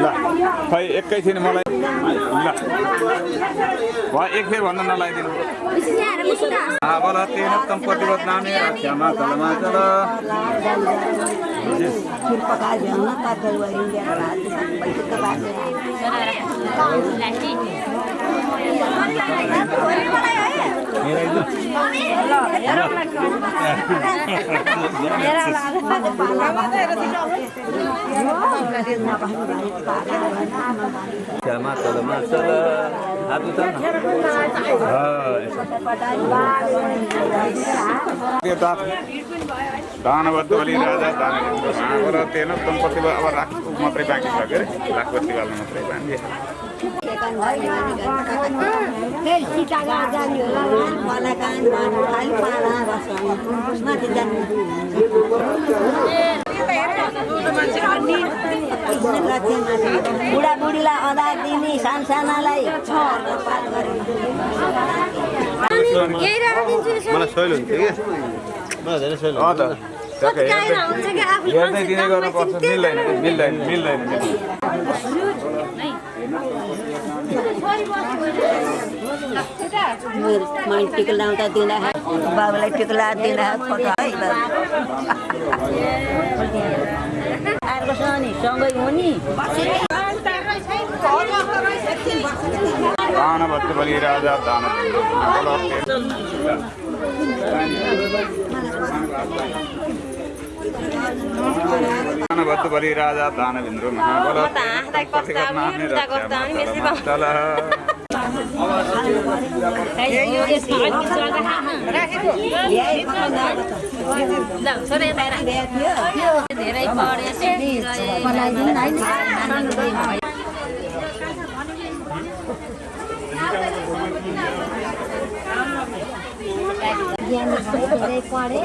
ल खै एकैछिन मलाई। ल। भयो एक फेर भन्दा नलाइदिनु बोल तेन तम प्रतिबद्ध नामे क्षमा चल। क्षमा चलमा चल हात दानवद्ध बलि राजा दान प्रतिबद्ध अब राख मात्रै बाँकी छ के अरे बाल्नु मात्रै बाँकी बुढाबुढीलाई अदा दिने सानसानालाई मलाई सहिलो हुन्थ्यो कि? मलाई धेरै ट्याक्कै हेर्दै दिने गर्नुपर्छ मिल्दैन मिल्दैन मिल्दैन मैले टिका लाउँदा दिँदाखेरि बाबालाई टिका दिँदा फोटो है अर्कोसँग नि सँगै हो नि दानवद्ध बलि राजा दान दानवद्ध बलि राजा दानवेन्द्र महाबल धेरै पढे ज्ञान धेरै पढेँ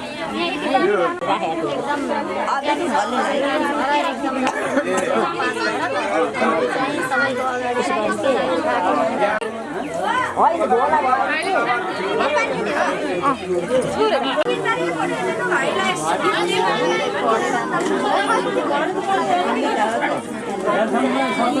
यो एकदम आधुनिक भल्दै छ सबैको अगाडि सबै थाहा छ अहिले कसरी छ अ तिनीहरु पढेर नभाइलाई दिनै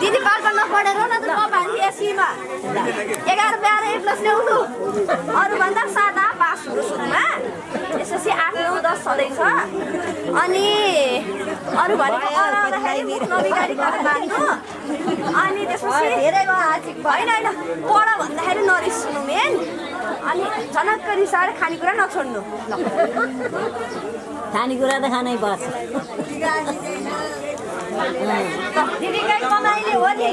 दिदी पाल्पा नपढेर न त हाल्नु एसीमा। एघार बाह्र ए प्लस ल्याउनु अरूभन्दा सादा पास हुनु सुरुमा। त्यसपछि आठ नौ दस छँदैछ। अनि अरू भनेको अराउँदाखेरि मुख नबिगारी बाँध्नु। अनि त्यसपछि धेरै होइन होइन पढ भन्दाखेरि नरिस्नु मेन। अनि झनक्क रिसाएर खानेकुरा नछोड्नु। खानेकुरा त खानै पर्छ। दिदीकै कमाइले हो नि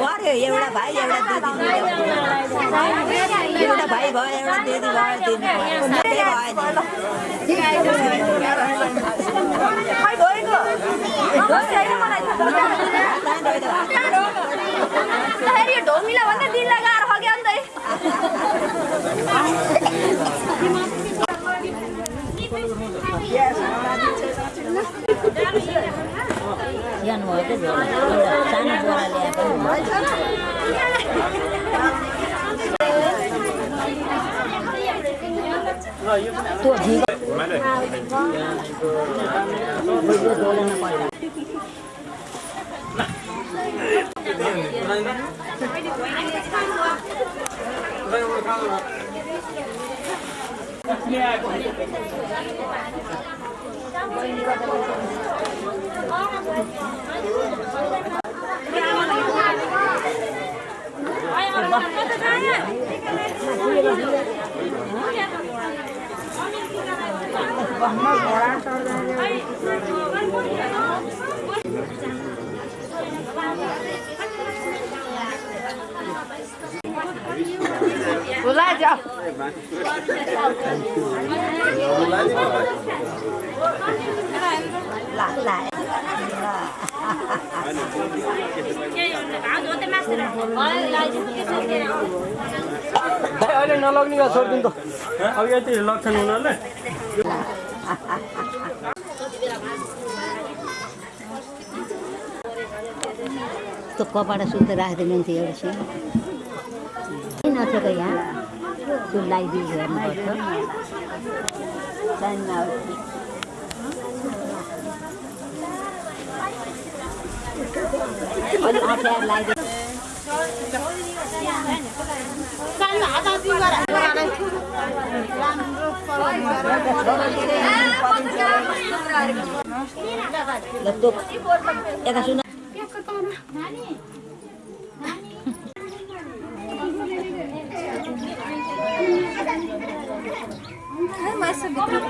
पऱ्यो एउटा भाइ एउटा दिदी एउटा भाइ भयो एउटा दिदी भयो दिदी त्यही भयो नि खै गएको नबस्ने होइन मलाई त फेरि यो ढोमिला भन्दा दिन लगाएर हग्यो नि त ज्ञान भयो त झोला एउटा सानो बोरा ल्याए पनि हुन्छ। त्यो झिक ला ला अहिले नलग्ने भयो छोडिदिनु त। अब यति लक्षण उनीहरूले त्यो कपडा सुत्दै राखिदिनु हुन्थ्यो एउटा चाहिँ किन नथिएको यहाँ। त्यो लगाइदियो हेर्नुपर्छ। अलिक अप्ठ्यारो लगाइदियो ल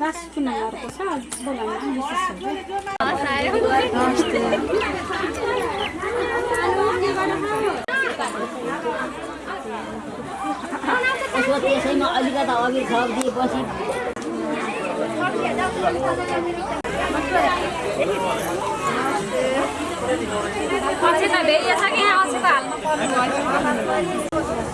बत्ती ढुङ्गाएर पाल्नु यसो त्यसैमा अलिकता अघि थपिदिएपछि पछि त भेटिएछ कि? पछि त हाल्नु पर्ने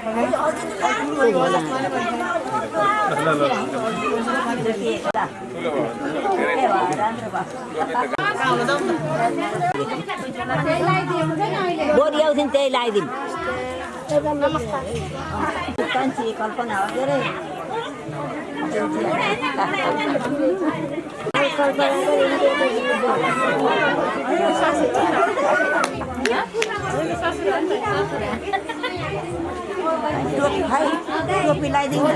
त्यो झोला बोरी आउँथ्यो नि त्यही लगाइदिउँ कान्छी कल्पना हो के अरे टोपी खै टोपी लगाइदिउँ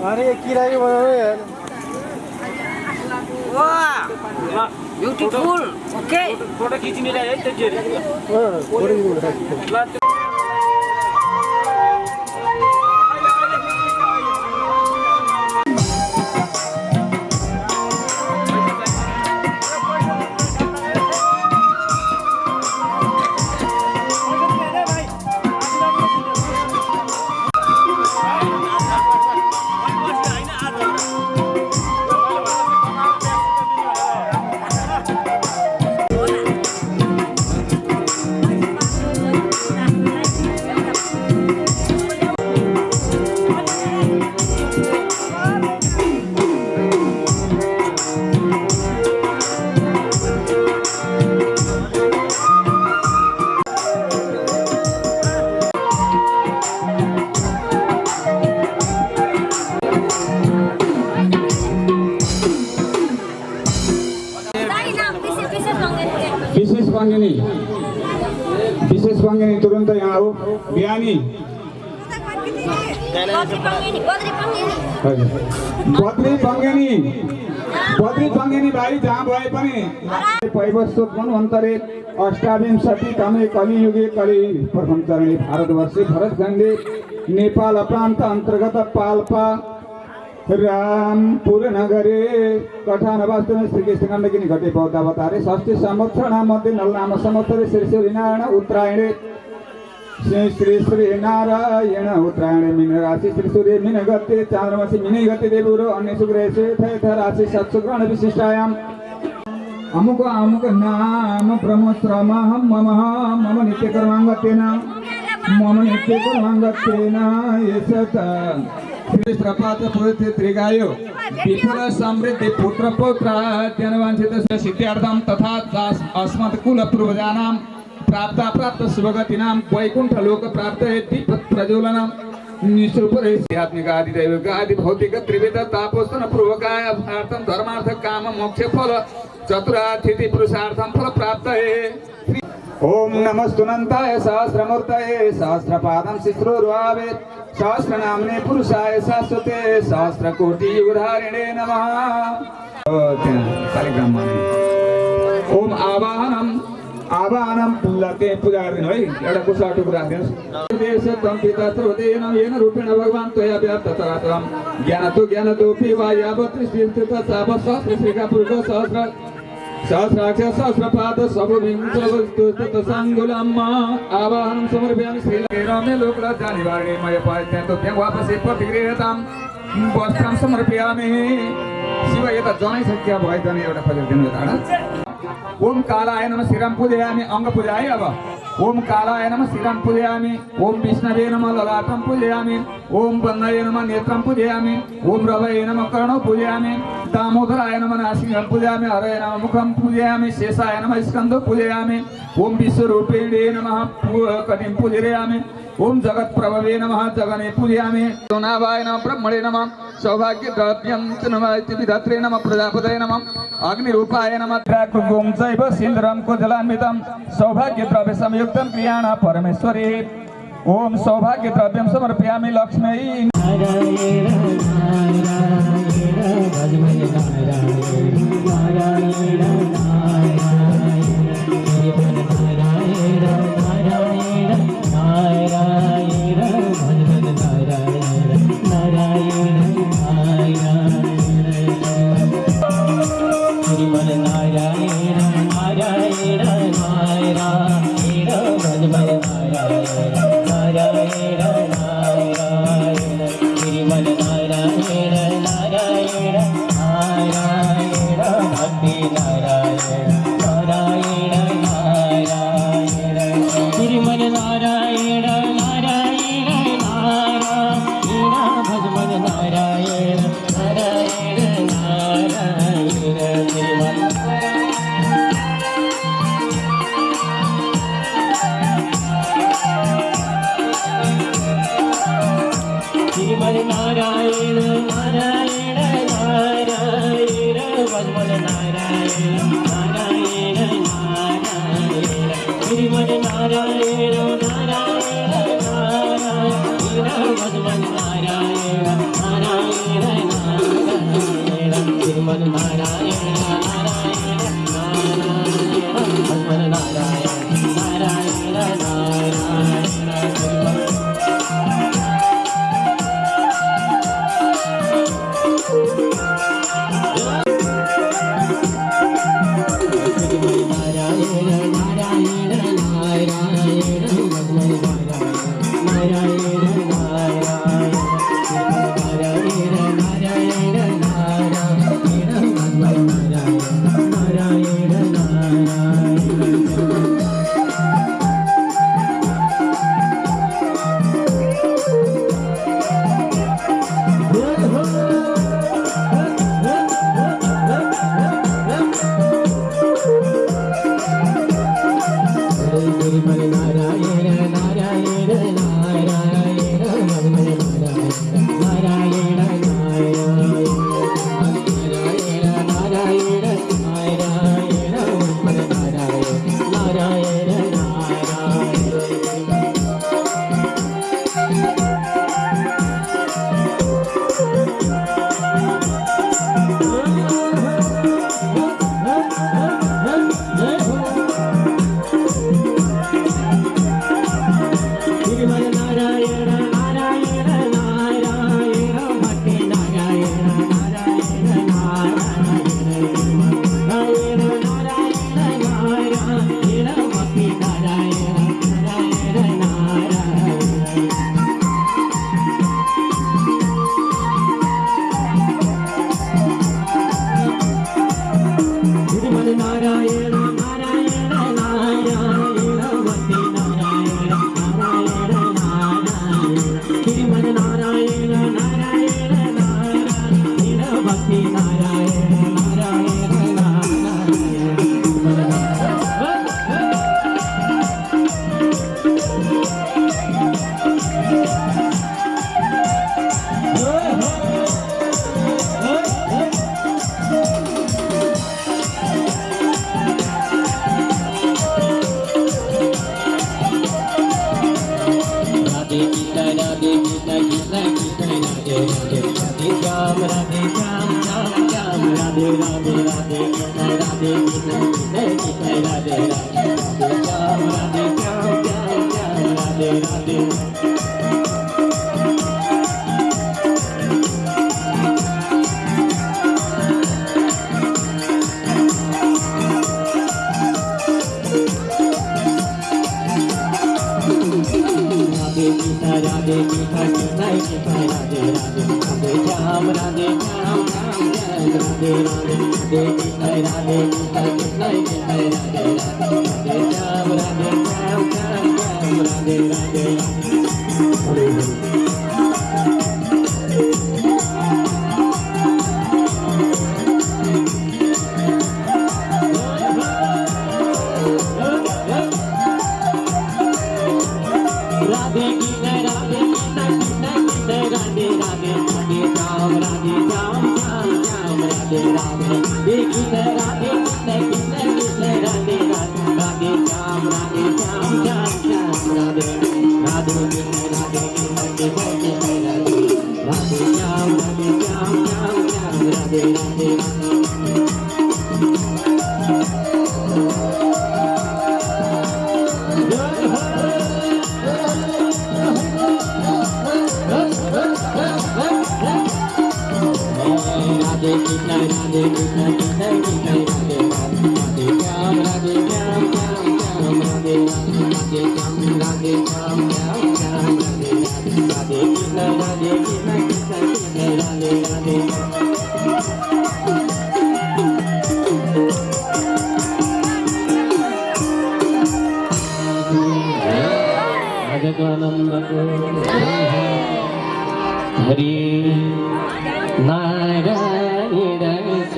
अरे किरायो बनाउनु यार ब्युटिफुल ओके फोटो खिचिनेलाई है त्यो विशेष बङ्गिनी तुरन्त यहाँ आऊ बिहानी बद्री बङ्गिनी बद्री बङ्गिनी भाइ जहाँ भए पनि पैवस्वत मन्वन्तरे अष्टाविंशति तमे कलियुगे कलि प्रथम चरणे भारतवर्षे भरतखण्डे नेपाल प्रान्त अन्तर्गत पाल्पा रामपुर नगरे कठान वास्तव श्रीकृष्ण गण्डकिनी घटे बौद्धावतारे षष्ठी संवत्सर मध्ये नलनाम संवत्सरे श्री श्री नारायण उत्तरायणे। श्री श्री श्री नारायण उत्तरायण मीन राशि श्री सूर्य मीन गते चांद्रमासी मीन गते देवुरो अन्य शुक्रेशे, थ थ राशि सत्सुग्रहण विशिष्टायाम। अमुक अमुक नाम ब्रह्मश्रम मम मम नित्य कर्मांगतेन मम नित्य कर्मांगतेन एषत પ્રપાત પૃથ્વી ત્રિગાયો વિપુલ સમૃદ્ધિ પુત્ર પૌત્ર ધનવાંછિત સિદ્ધ્યાર્થમ તથા અસ્મત કુલ પૂર્વજાનામ પ્રાપ્ત પ્રાપ્ત સ્વગતિનામ વૈકુંઠ લોક પ્રાપ્ત દીપ પ્રજ્વલનમ निश्रुपरेध्यात्मिक आदि दैविक आदि भौतिक त्रिविध तापोस्तन पूर्वकाय अर्थम धर्मार्थ काम मोक्ष फल चतुराथिति पुरुषार्थम फल प्राप्त है ओम नमस्तुनंताय सहस्रमूर्तये सहस्रपादं शिश्रुर्वावे सहस्रनाम्ने पुरुषाय शाश्वते सहस्रकोटि युगधारिणे नमः ओम आवाहनम आवाहनम लते पूजा गरिदिनु है एउटा कुसा टुक्रा येन रूपेण भगवान् व्याप्त यावत् सहस्र पुरुष सहस्र सहस्राक्ष सहस्रपाद साङ्गुलम् आवाहनं समर्पयामि श्रीरमे लोकलज्जा निवारणे मय पायत्यन्तो त्यहाँ वापसे प्रतिगृहताम् वस्त्रं समर्पयामि। शिव यता जनाइसक्यो भयो जनै एउटा खोजेर धाडा ओम कालाय नम। श्रीराम पूजयामि अङ्ग पूजाय अब ओम कालाय नम श्रीराम पूजयामि, ओम विष्णवे नम ललाटं पूजयामी, ओम बंदये नम नेत्र पूजयामी, ओम रवये नम कर्ण पूजयामी, दामोदराय नम नासिकं पूजयामी, हरय नम मुखम पूजयामी, शेषाय नम स्कंद पूजयामी, ओम विश्वरूपिणे नम पू- कटिं पूजयामि ओम जगत प्रभवे नमः जगने पूजयामि। सोनाभाय नमः ब्रह्मणे नमः सौभाग्य द्रव्यं च नमः इति विधात्रे नमः प्रजापतये नमः अग्निरूपाय नमः। द्राकुगुं चैव सिन्दुरं कुजलान्वितं सौभाग्य द्रव्य संयुक्तं क्रियाण परमेश्वरी। ओम सौभाग्य द्रव्यं समर्पयामि लक्ष्मै। नारायण नारायण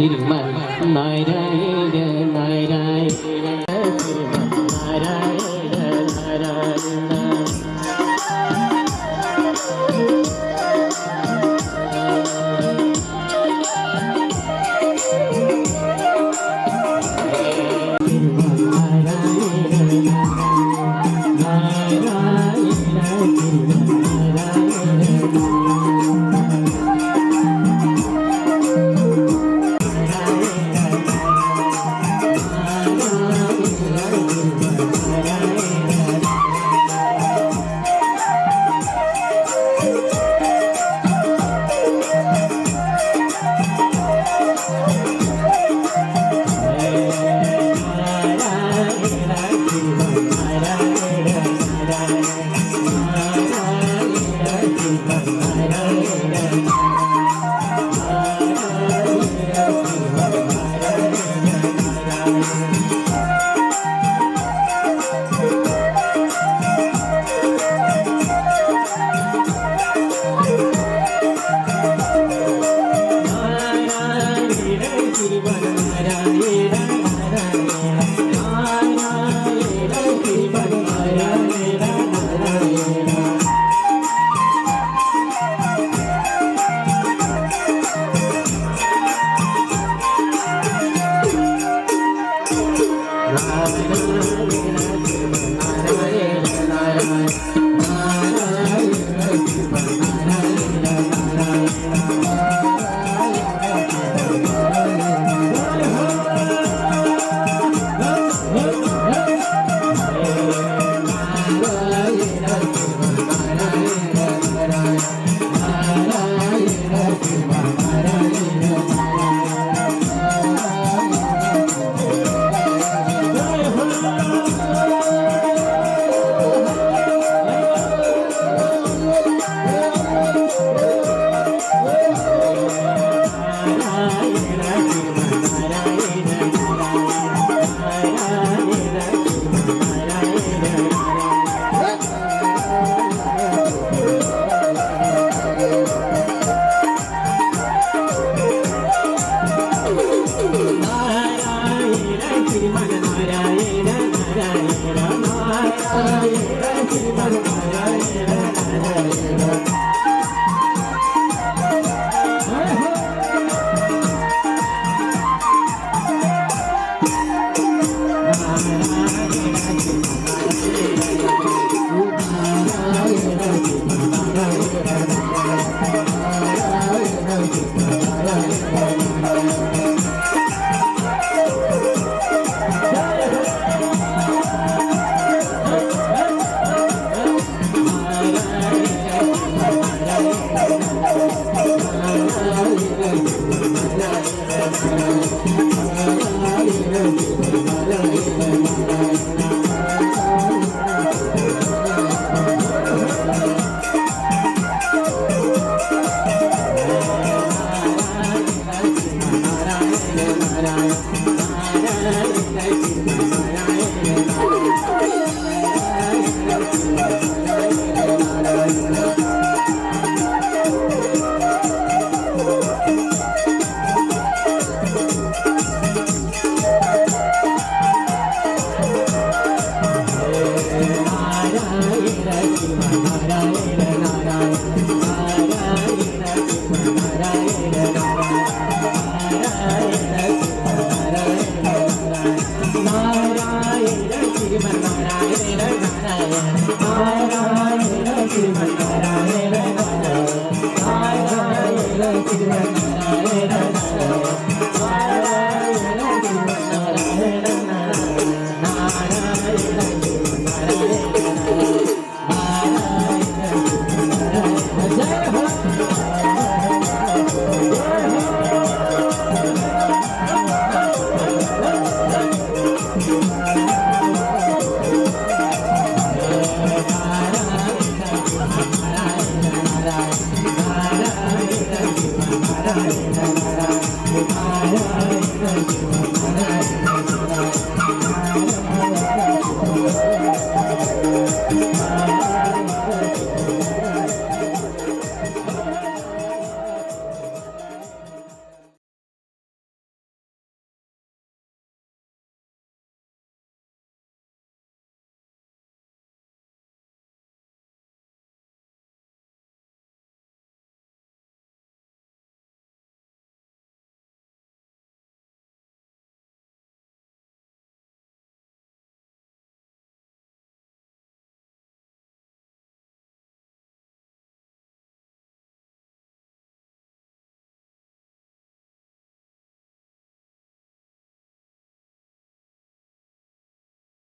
श्रीमान नारायण